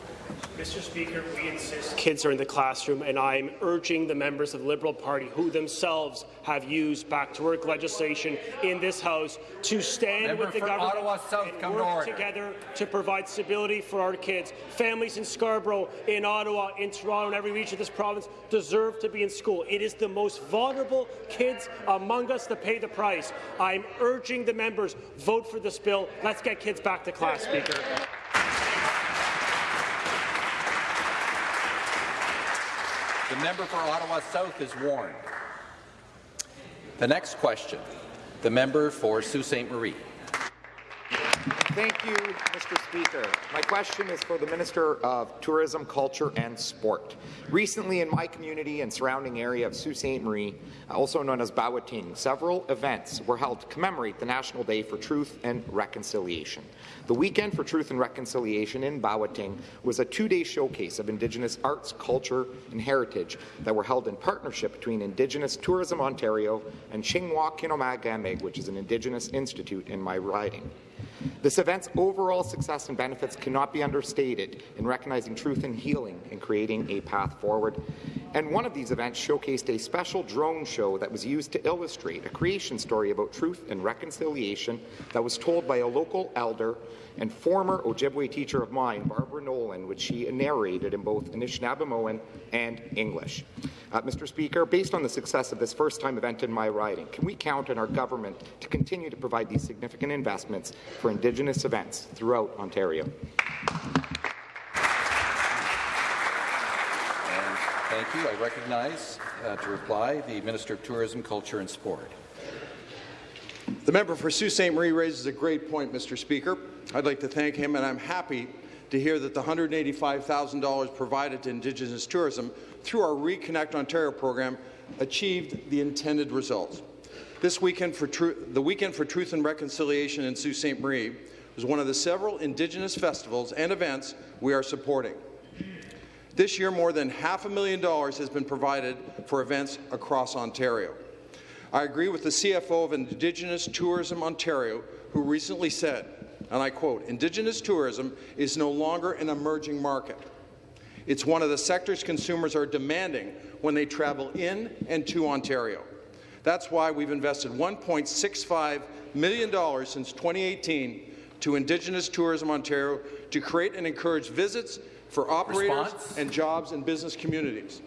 S6: Mr. Speaker, we insist kids are in the classroom, and I'm urging the members of the Liberal Party who themselves have used back-to-work legislation in this House to stand
S1: Member
S6: with the government
S1: Ottawa South,
S6: and
S1: come to
S6: work together to provide stability for our kids. Families in Scarborough, in Ottawa, in Toronto, and every region of this province deserve to be in school. It is the most vulnerable kids among us that pay the price. I'm urging the members, vote for this bill. Let's get kids back to class, Speaker.
S1: The member for Ottawa South is warned. The next question, the member for Sault Ste. Marie.
S16: Thank you, Mr. Speaker. My question is for the Minister of Tourism, Culture and Sport. Recently in my community and surrounding area of Sault Ste. Marie, also known as Bawating, several events were held to commemorate the National Day for Truth and Reconciliation. The Weekend for Truth and Reconciliation in Bawating was a two-day showcase of Indigenous arts, culture and heritage that were held in partnership between Indigenous Tourism Ontario and Shingwauk Kinoomaage Gamig, which is an Indigenous institute in my riding. This event's overall success and benefits cannot be understated in recognizing truth and healing and creating a path forward. And one of these events showcased a special drone show that was used to illustrate a creation story about truth and reconciliation that was told by a local elder and former Ojibwe teacher of mine, Barbara Nolan, which she narrated in both Anishinaabemowin and English. Uh, Mr. Speaker, based on the success of this first-time event in my riding, can we count on our government to continue to provide these significant investments for Indigenous events throughout Ontario?
S1: And thank you. I recognize uh, to reply the Minister of Tourism, Culture and Sport.
S17: The member for Sault Ste. Marie raises a great point, Mr. Speaker. I'd like to thank him, and I'm happy to hear that the $185,000 provided to Indigenous tourism through our Reconnect Ontario program achieved the intended results. This weekend for the Weekend for Truth and Reconciliation in Sault Ste. Marie was one of the several Indigenous festivals and events we are supporting. This year, more than half a million dollars has been provided for events across Ontario. I agree with the CFO of Indigenous Tourism Ontario, who recently said, and I quote, Indigenous tourism is no longer an emerging market. It's one of the sectors consumers are demanding when they travel in and to Ontario. That's why we've invested $1.65 million since 2018 to Indigenous Tourism Ontario to create and encourage visits for operators
S1: Response?
S17: and jobs in business communities.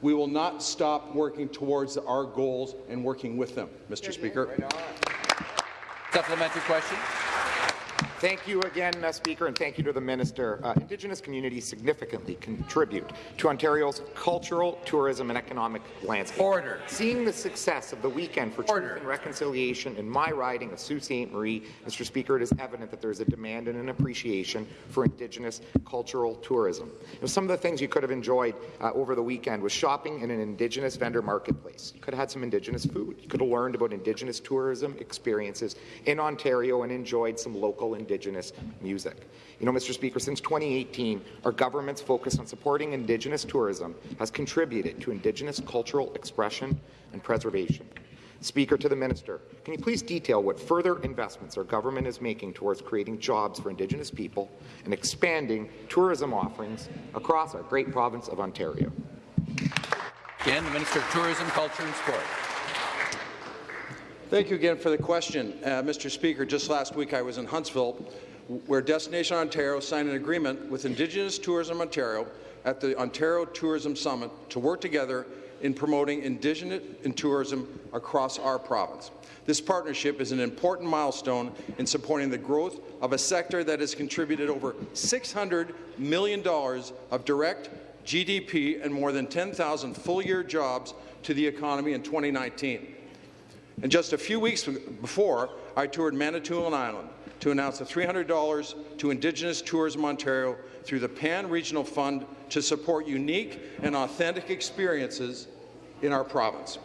S17: We will not stop working towards our goals and working with them, Mr. Speaker.
S1: Supplementary question.
S16: Thank you again, uh, Speaker, and thank you to the Minister. Uh, Indigenous communities significantly contribute to Ontario's cultural, tourism and economic landscape.
S1: Order.
S16: Seeing the success of the Weekend for Truth and Reconciliation in my riding of Sault Ste. Marie, Mr. Speaker, it is evident that there is a demand and an appreciation for Indigenous cultural tourism. You know, some of the things you could have enjoyed uh, over the weekend was shopping in an Indigenous vendor marketplace. You could have had some Indigenous food. You could have learned about Indigenous tourism experiences in Ontario and enjoyed some local Indigenous music. You know, Mr. Speaker, since 2018, our government's focus on supporting Indigenous tourism has contributed to Indigenous cultural expression and preservation. Speaker, to the Minister, can you please detail what further investments our government is making towards creating jobs for Indigenous people and expanding tourism offerings across our great province of Ontario?
S1: Again, the Minister of Tourism, Culture and Sport.
S17: Thank you again for the question. Uh, Mr. Speaker, just last week I was in Huntsville, where Destination Ontario signed an agreement with Indigenous Tourism Ontario at the Ontario Tourism Summit to work together in promoting Indigenous in tourism across our province. This partnership is an important milestone in supporting the growth of a sector that has contributed over $600 million of direct GDP and more than 10,000 full-year jobs to the economy in 2019. And just a few weeks before, I toured Manitoulin Island to announce the $300 to Indigenous Tourism Ontario through the Pan Regional Fund to support unique and authentic experiences in our province.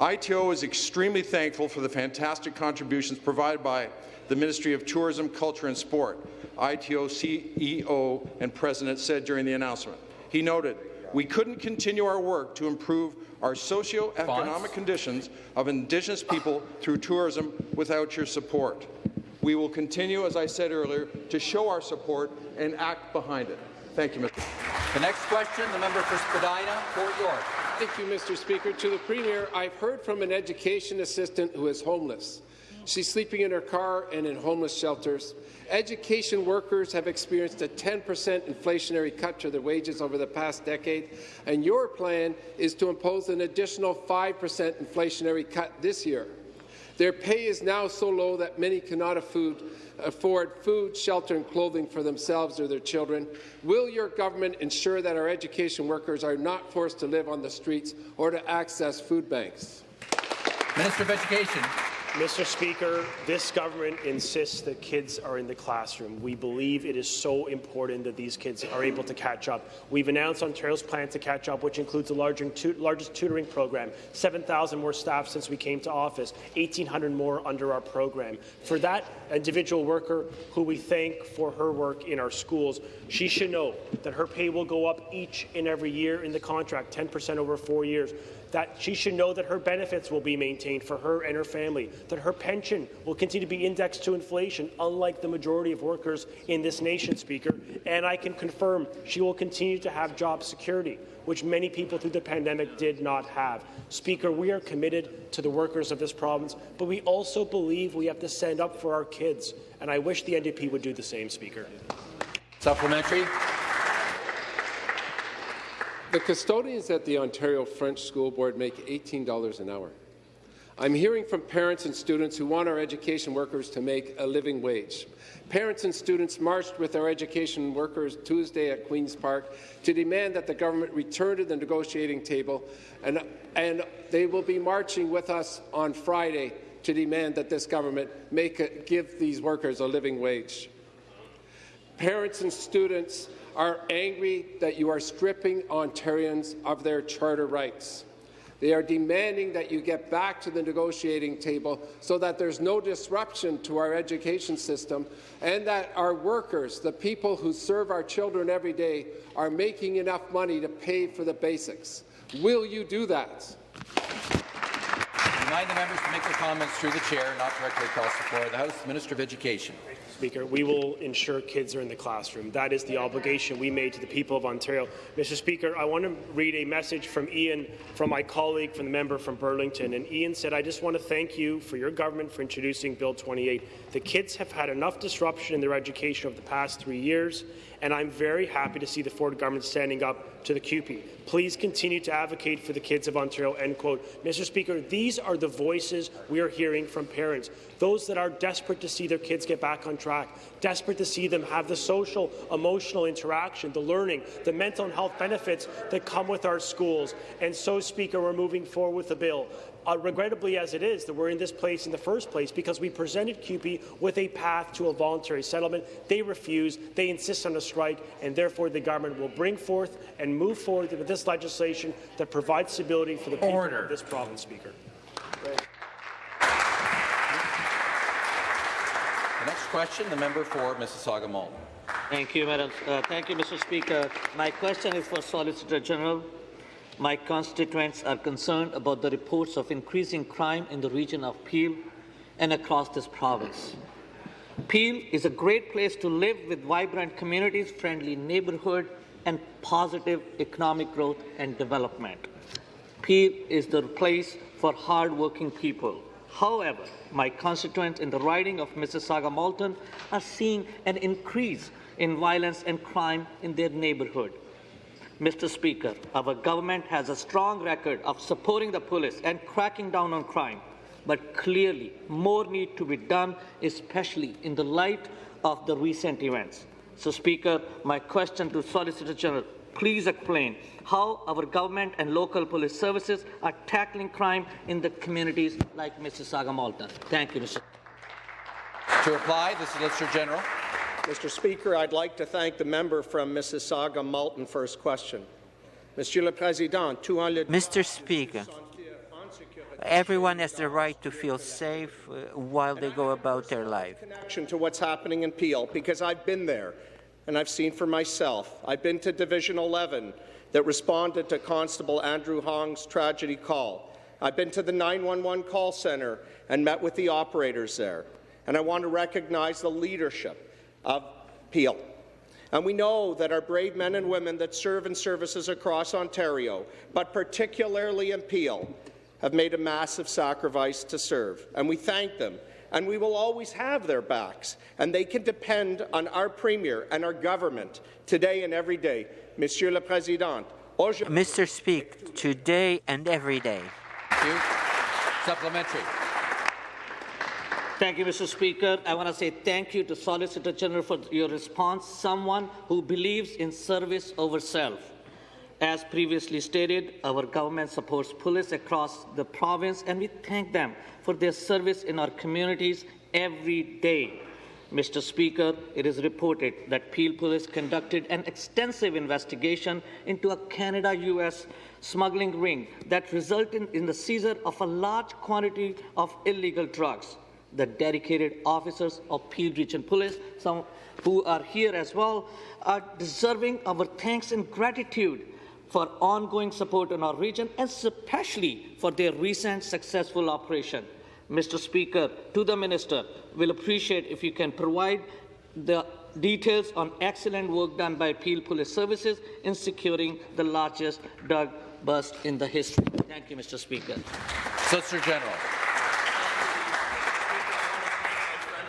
S17: ITO is extremely thankful for the fantastic contributions provided by the Ministry of Tourism, Culture and Sport, ITO CEO and President said during the announcement. He noted, we couldn't continue our work to improve our socio-economic conditions of Indigenous people through tourism without your support. We will continue, as I said earlier, to show our support and act behind it. Thank you, Mr.
S1: The next question, the member for Spadina, Fort York.
S18: Thank you, Mr. Speaker. To the Premier, I've heard from an education assistant who is homeless. She's sleeping in her car and in homeless shelters. Education workers have experienced a 10% inflationary cut to their wages over the past decade, and your plan is to impose an additional 5% inflationary cut this year. Their pay is now so low that many cannot afford, food, shelter and clothing for themselves or their children. Will your government ensure that our education workers are not forced to live on the streets or to access food banks?
S1: Minister of Education.
S6: Mr. Speaker, this government insists that kids are in the classroom. We believe it is so important that these kids are able to catch up. We've announced Ontario's plan to catch up, which includes the largest tutoring program, 7,000 more staff since we came to office, 1,800 more under our program. For that individual worker who we thank for her work in our schools, she should know that her pay will go up each and every year in the contract, 10% over four years that she should know that her benefits will be maintained for her and her family, that her pension will continue to be indexed to inflation, unlike the majority of workers in this nation, Speaker. And I can confirm she will continue to have job security, which many people through the pandemic did not have. Speaker, we are committed to the workers of this province, but we also believe we have to stand up for our kids, and I wish the NDP would do the same, Speaker.
S1: Supplementary.
S18: The custodians at the Ontario French School Board make $18 an hour. I'm hearing from parents and students who want our education workers to make a living wage. Parents and students marched with our education workers Tuesday at Queen's Park to demand that the government return to the negotiating table, and, and they will be marching with us on Friday to demand that this government make a, give these workers a living wage. Parents and students are angry that you are stripping Ontarians of their charter rights. They are demanding that you get back to the negotiating table so that there's no disruption to our education system and that our workers, the people who serve our children every day, are making enough money to pay for the basics. Will you do that?
S1: Remind the members to make their comments through the chair, not directly across the floor the House. Minister of Education.
S6: Speaker, we will ensure kids are in the classroom. That is the obligation we made to the people of Ontario. Mr. Speaker, I want to read a message from Ian, from my colleague, from the member from Burlington. And Ian said, I just want to thank you for your government for introducing Bill 28. The kids have had enough disruption in their education over the past three years, and I'm very happy to see the Ford government standing up to the CUPE. Please continue to advocate for the kids of Ontario, end quote. Mr. Speaker, these are the voices we are hearing from parents, those that are desperate to see their kids get back on track, desperate to see them have the social, emotional interaction, the learning, the mental and health benefits that come with our schools. And so, Speaker, we're moving forward with the bill uh, regrettably as it is, that we're in this place in the first place because we presented CUPE with a path to a voluntary settlement. They refuse. They insist on a strike, and therefore the government will bring forth and move forward with this legislation that provides stability for the people
S1: Order.
S6: of this province, Speaker.
S1: The next question, the member for Mississauga Malton.
S19: Thank you, Madam. Uh, thank you, Mr. Speaker. My question is for Solicitor General. My constituents are concerned about the reports of increasing crime in the region of Peel and across this province. Peel is a great place to live with vibrant communities, friendly neighbourhood, and positive economic growth and development. Peel is the place for hard-working people. However, my constituents in the riding of Mississauga Malton are seeing an increase in violence and crime in their neighbourhood. Mr. Speaker, our government has a strong record of supporting the police and cracking down on crime, but clearly more needs to be done, especially in the light of the recent events. So, Speaker, my question to Solicitor General, please explain how our government and local police services are tackling crime in the communities like Mississauga Malton. Thank you, Mr.
S1: To reply, the Solicitor General.
S20: Mr. Speaker, I'd like to thank the member from Mississauga Malton for his question. Monsieur le Président,
S21: Mr. Speaker, Everyone has the right to feel safe uh, while they go about their life.
S20: Connection to what's happening in Peel because I've been there and I've seen for myself. I've been to Division 11 that responded to Constable Andrew Hong's tragedy call. I've been to the 911 call centre and met with the operators there. And I want to recognize the leadership of Peel. And we know that our brave men and women that serve in services across Ontario, but particularly in Peel, have made a massive sacrifice to serve. And we thank them. And we will always have their backs. And they can depend on our Premier and our government today and every day. Monsieur le Président.
S21: Mr. Speaker, today and every day.
S1: Thank you. Supplementary.
S19: Thank you, Mr. Speaker. I want to say thank you to Solicitor General for your response, someone who believes in service over self. As previously stated, our government supports police across the province, and we thank them for their service in our communities every day. Mr. Speaker, it is reported that Peel Police conducted an extensive investigation into a Canada-US smuggling ring that resulted in the seizure of a large quantity of illegal drugs the dedicated officers of Peel Region Police, some who are here as well, are deserving our thanks and gratitude for ongoing support in our region, and especially for their recent successful operation. Mr. Speaker, to the Minister, will appreciate if you can provide the details on excellent work done by Peel Police Services in securing the largest drug bust in the history. Thank you, Mr. Speaker.
S1: Solicitor General.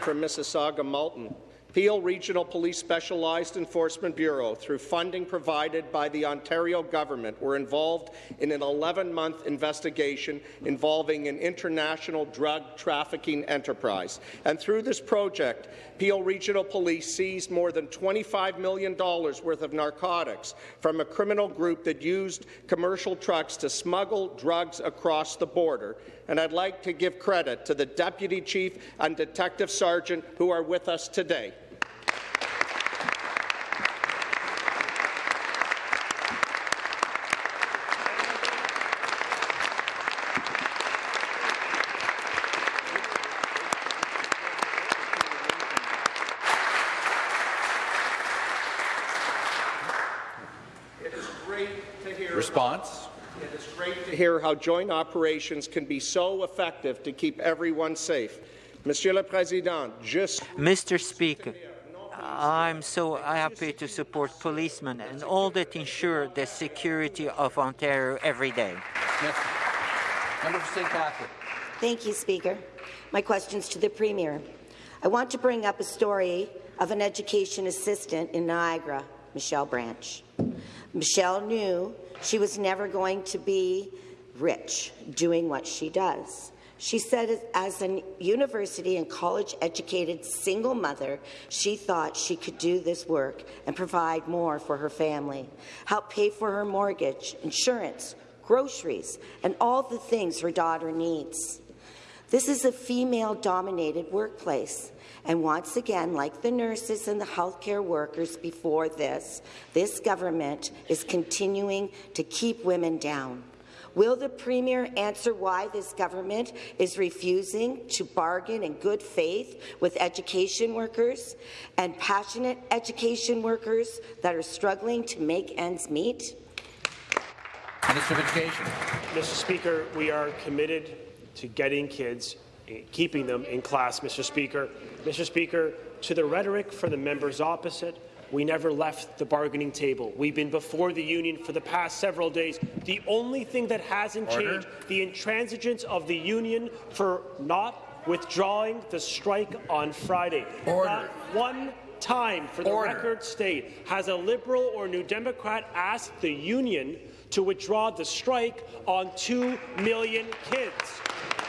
S20: From Mississauga Malton. Peel Regional Police Specialized Enforcement Bureau, through funding provided by the Ontario government, were involved in an 11-month investigation involving an international drug trafficking enterprise. And through this project, Peel Regional Police seized more than $25 million worth of narcotics from a criminal group that used commercial trucks to smuggle drugs across the border. And I'd like to give credit to the Deputy Chief and Detective Sergeant who are with us today. Hear how joint operations can be so effective to keep everyone safe. Monsieur le Président, just
S21: Mr. Speaker, I'm so happy to support policemen and all that ensure the security of Ontario every day.
S1: Member for St. Catherine.
S22: Thank you, Speaker. My question's to the Premier. I want to bring up a story of an education assistant in Niagara, Michelle Branch. Michelle knew she was never going to be rich doing what she does. She said as a university and college-educated single mother, she thought she could do this work and provide more for her family, help pay for her mortgage, insurance, groceries, and all the things her daughter needs. This is a female-dominated workplace. And once again, like the nurses and the healthcare workers before this, this government is continuing to keep women down. Will the Premier answer why this government is refusing to bargain in good faith with education workers and passionate education workers that are struggling to make ends meet?
S1: Minister of Education.
S6: Mr. Speaker, we are committed to getting kids, eh, keeping them in class, Mr. Speaker. Mr. Speaker, to the rhetoric from the members opposite, we never left the bargaining table. We've been before the union for the past several days. The only thing that hasn't
S1: Order.
S6: changed, the intransigence of the union for not withdrawing the strike on Friday.
S1: Order.
S6: Not one time, for the
S1: Order.
S6: record state, has a Liberal or New Democrat asked the union to withdraw the strike on two million kids.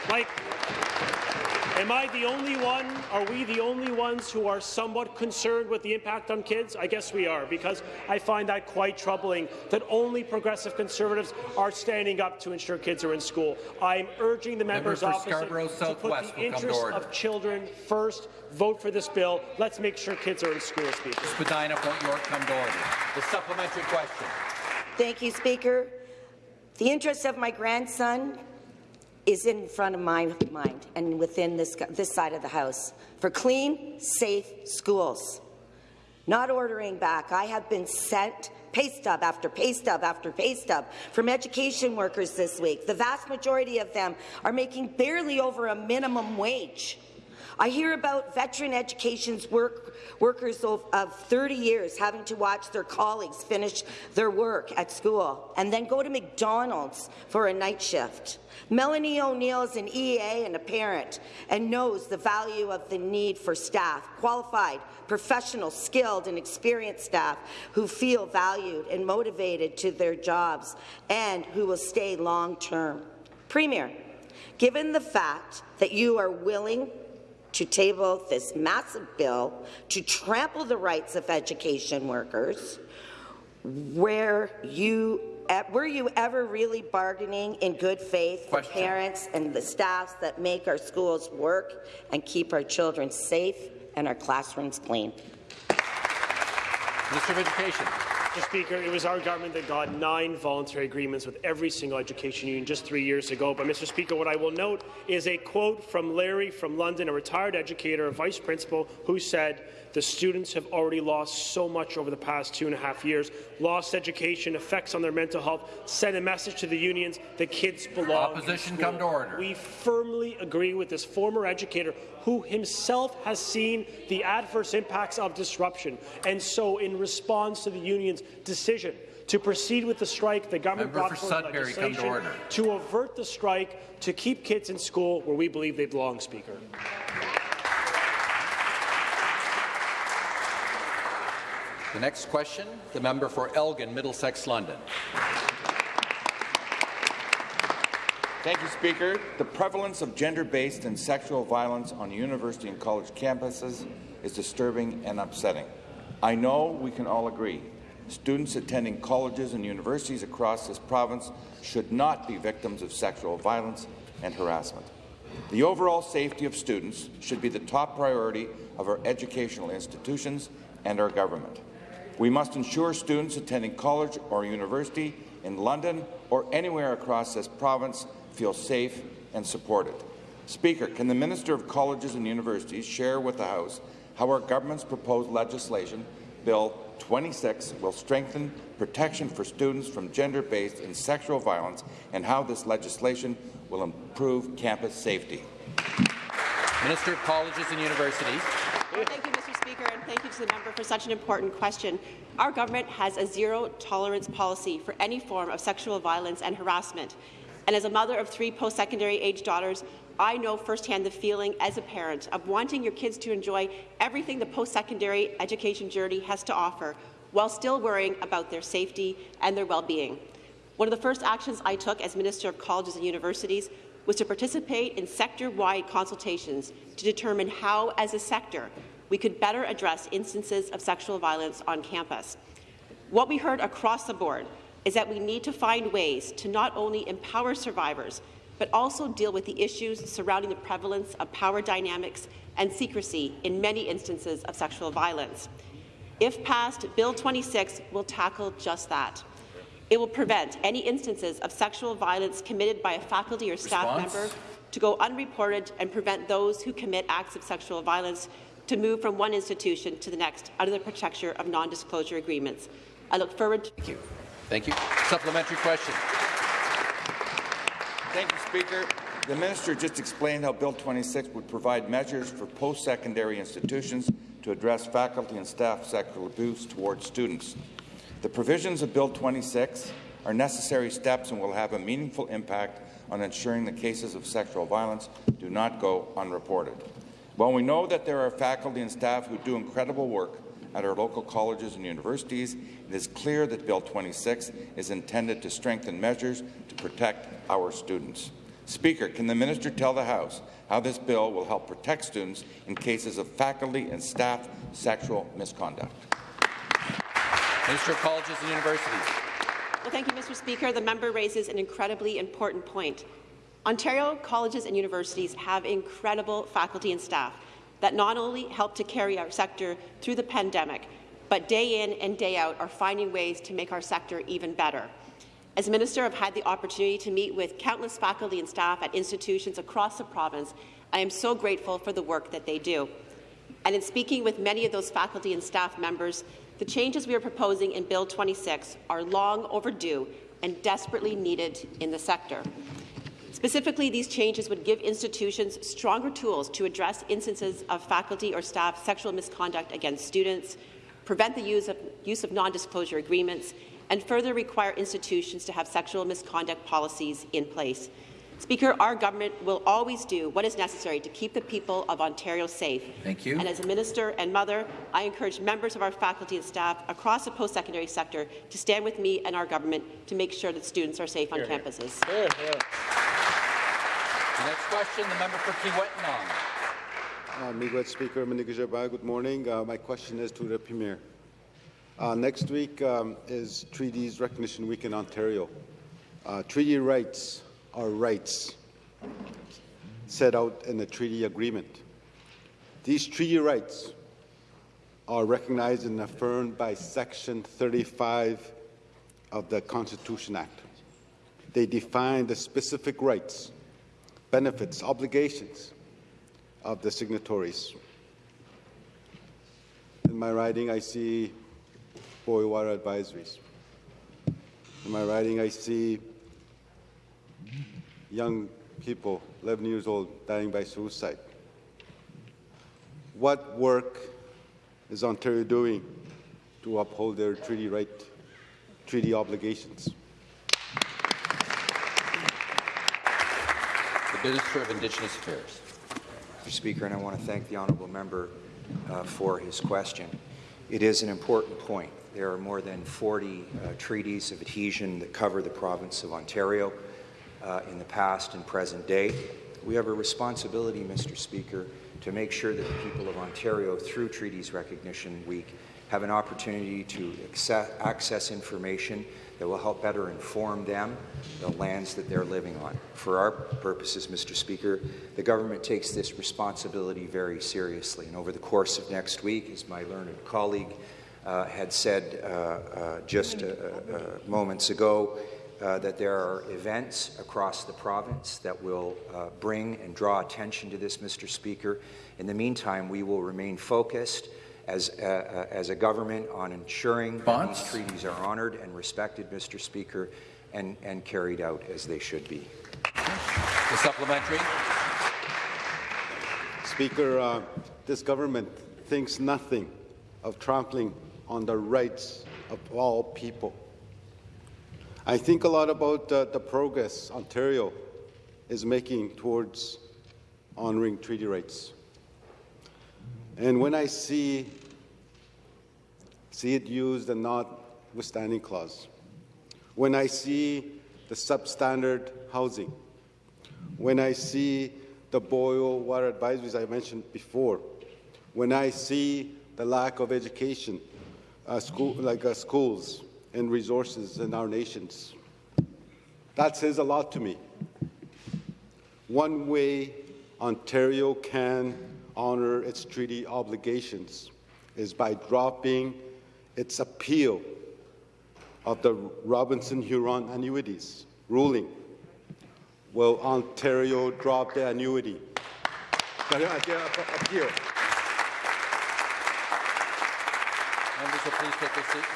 S6: Like, Am I the only one? Are we the only ones who are somewhat concerned with the impact on kids? I guess we are, because I find that quite troubling that only progressive Conservatives are standing up to ensure kids are in school. I'm urging the members
S1: for
S6: opposite
S1: Scarborough
S6: to put the
S1: will come to
S6: interests of children first. Vote for this bill. Let's make sure kids are in school, Speaker.
S1: Spadina, Fort York, come to order. The supplementary question.
S22: Thank you, Speaker. The interests of my grandson is in front of my mind and within this, this side of the House for clean, safe schools. Not ordering back. I have been sent pay stub after pay stub after pay stub from education workers this week. The vast majority of them are making barely over a minimum wage. I hear about veteran education's work, workers of, of 30 years having to watch their colleagues finish their work at school and then go to McDonald's for a night shift. Melanie O'Neill is an EA and a parent and knows the value of the need for staff, qualified, professional, skilled and experienced staff who feel valued and motivated to their jobs and who will stay long-term. Premier, given the fact that you are willing to table this massive bill to trample the rights of education workers, where you were you ever really bargaining in good faith for parents and the staffs that make our schools work and keep our children safe and our classrooms clean?
S1: Minister of Education.
S6: Mr. Speaker, it was our government that got nine voluntary agreements with every single education union just three years ago. But, Mr. Speaker, what I will note is a quote from Larry from London, a retired educator, a vice principal, who said, the students have already lost so much over the past two and a half years. Lost education, effects on their mental health. Send a message to the unions that kids belong.
S1: Opposition come to order.
S6: We firmly agree with this former educator who himself has seen the adverse impacts of disruption. And so, in response to the union's decision to proceed with the strike, the government
S1: Member
S6: brought
S1: for
S6: forward
S1: to
S6: legislation
S1: order.
S6: to avert the strike, to keep kids in school where we believe they belong, Speaker.
S1: The next question, the member for Elgin, Middlesex, London.
S23: Thank you, Speaker. The prevalence of gender-based and sexual violence on university and college campuses is disturbing and upsetting. I know we can all agree students attending colleges and universities across this province should not be victims of sexual violence and harassment. The overall safety of students should be the top priority of our educational institutions and our government. We must ensure students attending college or university in London or anywhere across this province feel safe and supported. Speaker, can the Minister of Colleges and Universities share with the House how our government's proposed legislation, Bill 26, will strengthen protection for students from gender-based and sexual violence and how this legislation will improve campus safety?
S1: Minister of Colleges and Universities.
S24: Well, thank you, to the member for such an important question. Our government has a zero-tolerance policy for any form of sexual violence and harassment. And as a mother of three post-secondary age daughters, I know firsthand the feeling as a parent of wanting your kids to enjoy everything the post-secondary education journey has to offer, while still worrying about their safety and their well-being. One of the first actions I took as Minister of Colleges and Universities was to participate in sector-wide consultations to determine how, as a sector, we could better address instances of sexual violence on campus. What we heard across the board is that we need to find ways to not only empower survivors, but also deal with the issues surrounding the prevalence of power dynamics and secrecy in many instances of sexual violence. If passed, Bill 26 will tackle just that. It will prevent any instances of sexual violence committed by a faculty or staff
S1: Response?
S24: member to go unreported and prevent those who commit acts of sexual violence to move from one institution to the next under the protection of non-disclosure agreements. I look forward to
S1: Thank you. Thank you. Supplementary question.
S23: Thank you, Speaker. The minister just explained how Bill 26 would provide measures for post-secondary institutions to address faculty and staff sexual abuse towards students. The provisions of Bill 26 are necessary steps and will have a meaningful impact on ensuring the cases of sexual violence do not go unreported. While we know that there are faculty and staff who do incredible work at our local colleges and universities, it is clear that Bill 26 is intended to strengthen measures to protect our students. Speaker, can the minister tell the House how this bill will help protect students in cases of faculty and staff sexual misconduct?
S1: Minister of Colleges and Universities.
S24: Well, thank you, Mr. Speaker. The member raises an incredibly important point. Ontario colleges and universities have incredible faculty and staff that not only help to carry our sector through the pandemic, but day in and day out are finding ways to make our sector even better. As Minister, I've had the opportunity to meet with countless faculty and staff at institutions across the province. I am so grateful for the work that they do. And in speaking with many of those faculty and staff members, the changes we are proposing in Bill 26 are long overdue and desperately needed in the sector. Specifically, these changes would give institutions stronger tools to address instances of faculty or staff sexual misconduct against students, prevent the use of, use of non-disclosure agreements, and further require institutions to have sexual misconduct policies in place. Speaker, our government will always do what is necessary to keep the people of Ontario safe.
S1: Thank you.
S24: And as a minister and mother, I encourage members of our faculty and staff across the post-secondary sector to stand with me and our government to make sure that students are safe on campuses.
S1: Hear, hear. Next question, the member for Kiiwetinoong.
S25: Uh, Speaker good morning. Uh, my question is to the Premier. Uh, next week um, is Treaties Recognition Week in Ontario. Uh, treaty rights are rights set out in the treaty agreement. These treaty rights are recognized and affirmed by Section 35 of the Constitution Act. They define the specific rights, benefits, obligations of the signatories. In my writing, I see boil water advisories. In my writing, I see young people, 11 years old, dying by suicide. What work is Ontario doing to uphold their treaty right, treaty obligations?
S1: The Minister of Indigenous Affairs.
S26: Mr. Speaker, and I want to thank the honourable member uh, for his question. It is an important point. There are more than 40 uh, treaties of adhesion that cover the province of Ontario uh, in the past and present day. We have a responsibility, Mr. Speaker, to make sure that the people of Ontario, through Treaties Recognition Week, have an opportunity to access, access information that will help better inform them, the lands that they're living on. For our purposes, Mr. Speaker, the government takes this responsibility very seriously. And over the course of next week, as my learned colleague uh, had said uh, uh, just moments ago, uh, that there are events across the province that will uh, bring and draw attention to this, Mr. Speaker. In the meantime, we will remain focused as, uh, uh, as a government on ensuring that these treaties are honoured and respected, Mr. Speaker, and, and carried out as they should be.
S1: The supplementary.
S25: Speaker, uh, this government thinks nothing of trampling on the rights of all people. I think a lot about uh, the progress Ontario is making towards honoring treaty rights. And when I see, see it used the notwithstanding clause, when I see the substandard housing, when I see the boil water advisories I mentioned before, when I see the lack of education, uh, school, like uh, schools and resources in our nations, that says a lot to me. One way Ontario can honor its treaty obligations is by dropping its appeal of the Robinson Huron annuities ruling. Will Ontario drop the annuity? The appeal.
S1: Members will please take their seats.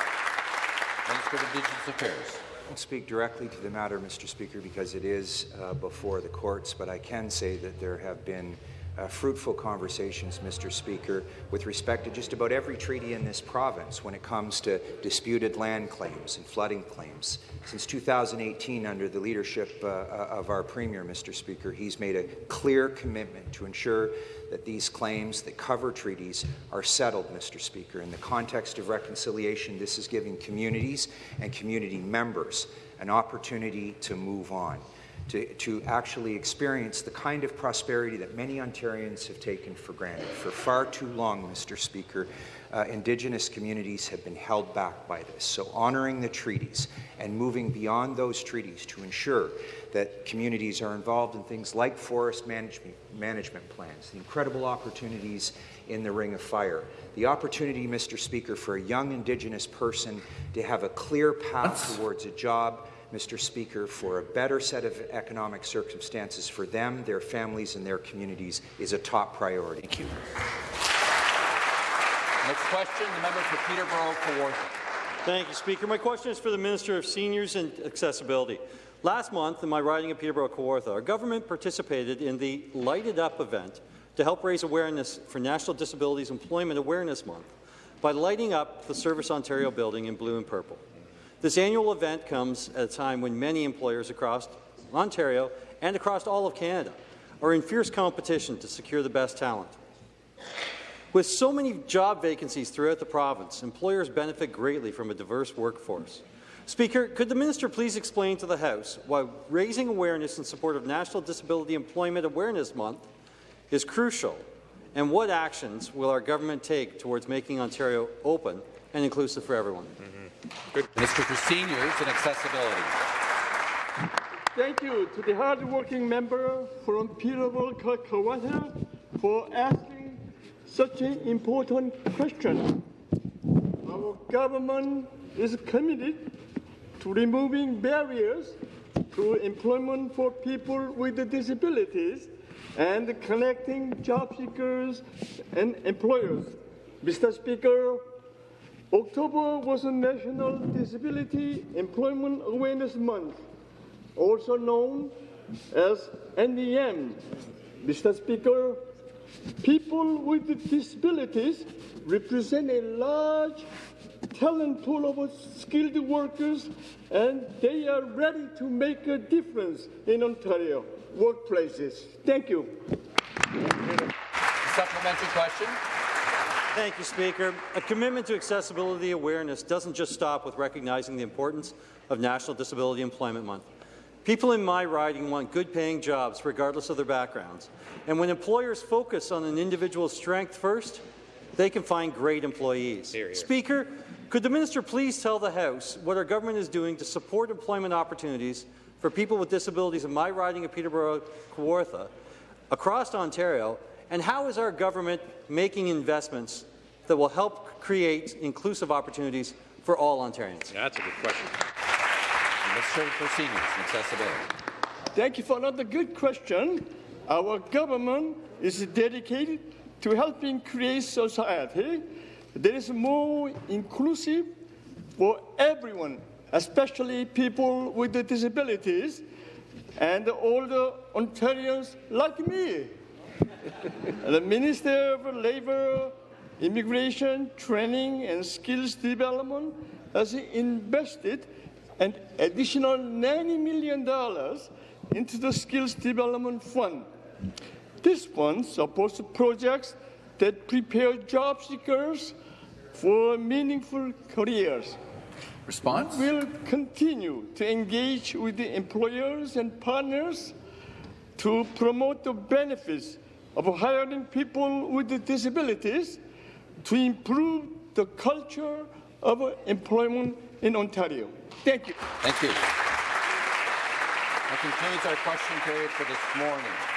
S1: Minister of Indigenous Affairs.
S26: I won't speak directly to the matter, Mr. Speaker, because it is uh, before the courts, but I can say that there have been uh, fruitful conversations, Mr. Speaker, with respect to just about every treaty in this province when it comes to disputed land claims and flooding claims. Since 2018, under the leadership uh, of our Premier, Mr. Speaker, he's made a clear commitment to ensure that these claims that cover treaties are settled, Mr. Speaker. In the context of reconciliation, this is giving communities and community members an opportunity to move on to, to actually experience the kind of prosperity that many Ontarians have taken for granted. For far too long, Mr. Speaker, uh, Indigenous communities have been held back by this. So honouring the treaties and moving beyond those treaties to ensure that communities are involved in things like forest management, management plans, the incredible opportunities in the Ring of Fire, the opportunity, Mr. Speaker, for a young Indigenous person to have a clear path towards a job Mr. Speaker, for a better set of economic circumstances for them, their families, and their communities is a top priority.
S1: Thank you. Next question, the member for Peterborough Kawartha.
S27: Thank you, Speaker. My question is for the Minister of Seniors and Accessibility. Last month, in my riding of Peterborough Kawartha, our government participated in the Lighted Up event to help raise awareness for National Disabilities Employment Awareness Month by lighting up the Service Ontario building in blue and purple. This annual event comes at a time when many employers across Ontario and across all of Canada are in fierce competition to secure the best talent. With so many job vacancies throughout the province, employers benefit greatly from a diverse workforce. Speaker, could the minister please explain to the House why raising awareness in support of National Disability Employment Awareness Month is crucial, and what actions will our government take towards making Ontario open and inclusive for everyone? Mm
S1: -hmm. Good. Minister for Seniors and Accessibility.
S28: Thank you to the hard-working member from Peterborough, Kawartha for asking such an important question. Our government is committed to removing barriers to employment for people with disabilities and connecting job seekers and employers. Mr. Speaker, October was a National Disability Employment Awareness Month, also known as NDM. Mr. Speaker, People with disabilities represent a large talent pool of skilled workers, and they are ready to make a difference in Ontario workplaces. Thank you.
S1: Supplementary question.
S27: Thank you, Speaker. A commitment to accessibility awareness doesn't just stop with recognizing the importance of National Disability Employment Month. People in my riding want good-paying jobs, regardless of their backgrounds. And when employers focus on an individual's strength first, they can find great employees. Hear, hear. Speaker, could the minister please tell the House what our government is doing to support employment opportunities for people with disabilities in my riding of Peterborough Kawartha across Ontario, and how is our government making investments that will help create inclusive opportunities for all Ontarians?
S1: Yeah, that's a good question. Minister for Seniors and Accessibility.
S28: Thank you for another good question. Our government is dedicated to helping create society that is more inclusive for everyone, especially people with disabilities and older Ontarians like me. (laughs) the Minister of Labour, Immigration, Training and Skills Development has invested an additional $90 million into the Skills Development Fund. This fund supports projects that prepare job seekers for meaningful careers.
S1: Response?
S28: We will continue to engage with the employers and partners to promote the benefits of hiring people with disabilities to improve the culture of employment in Ontario. Thank you.
S1: Thank you. That concludes our question period for this morning.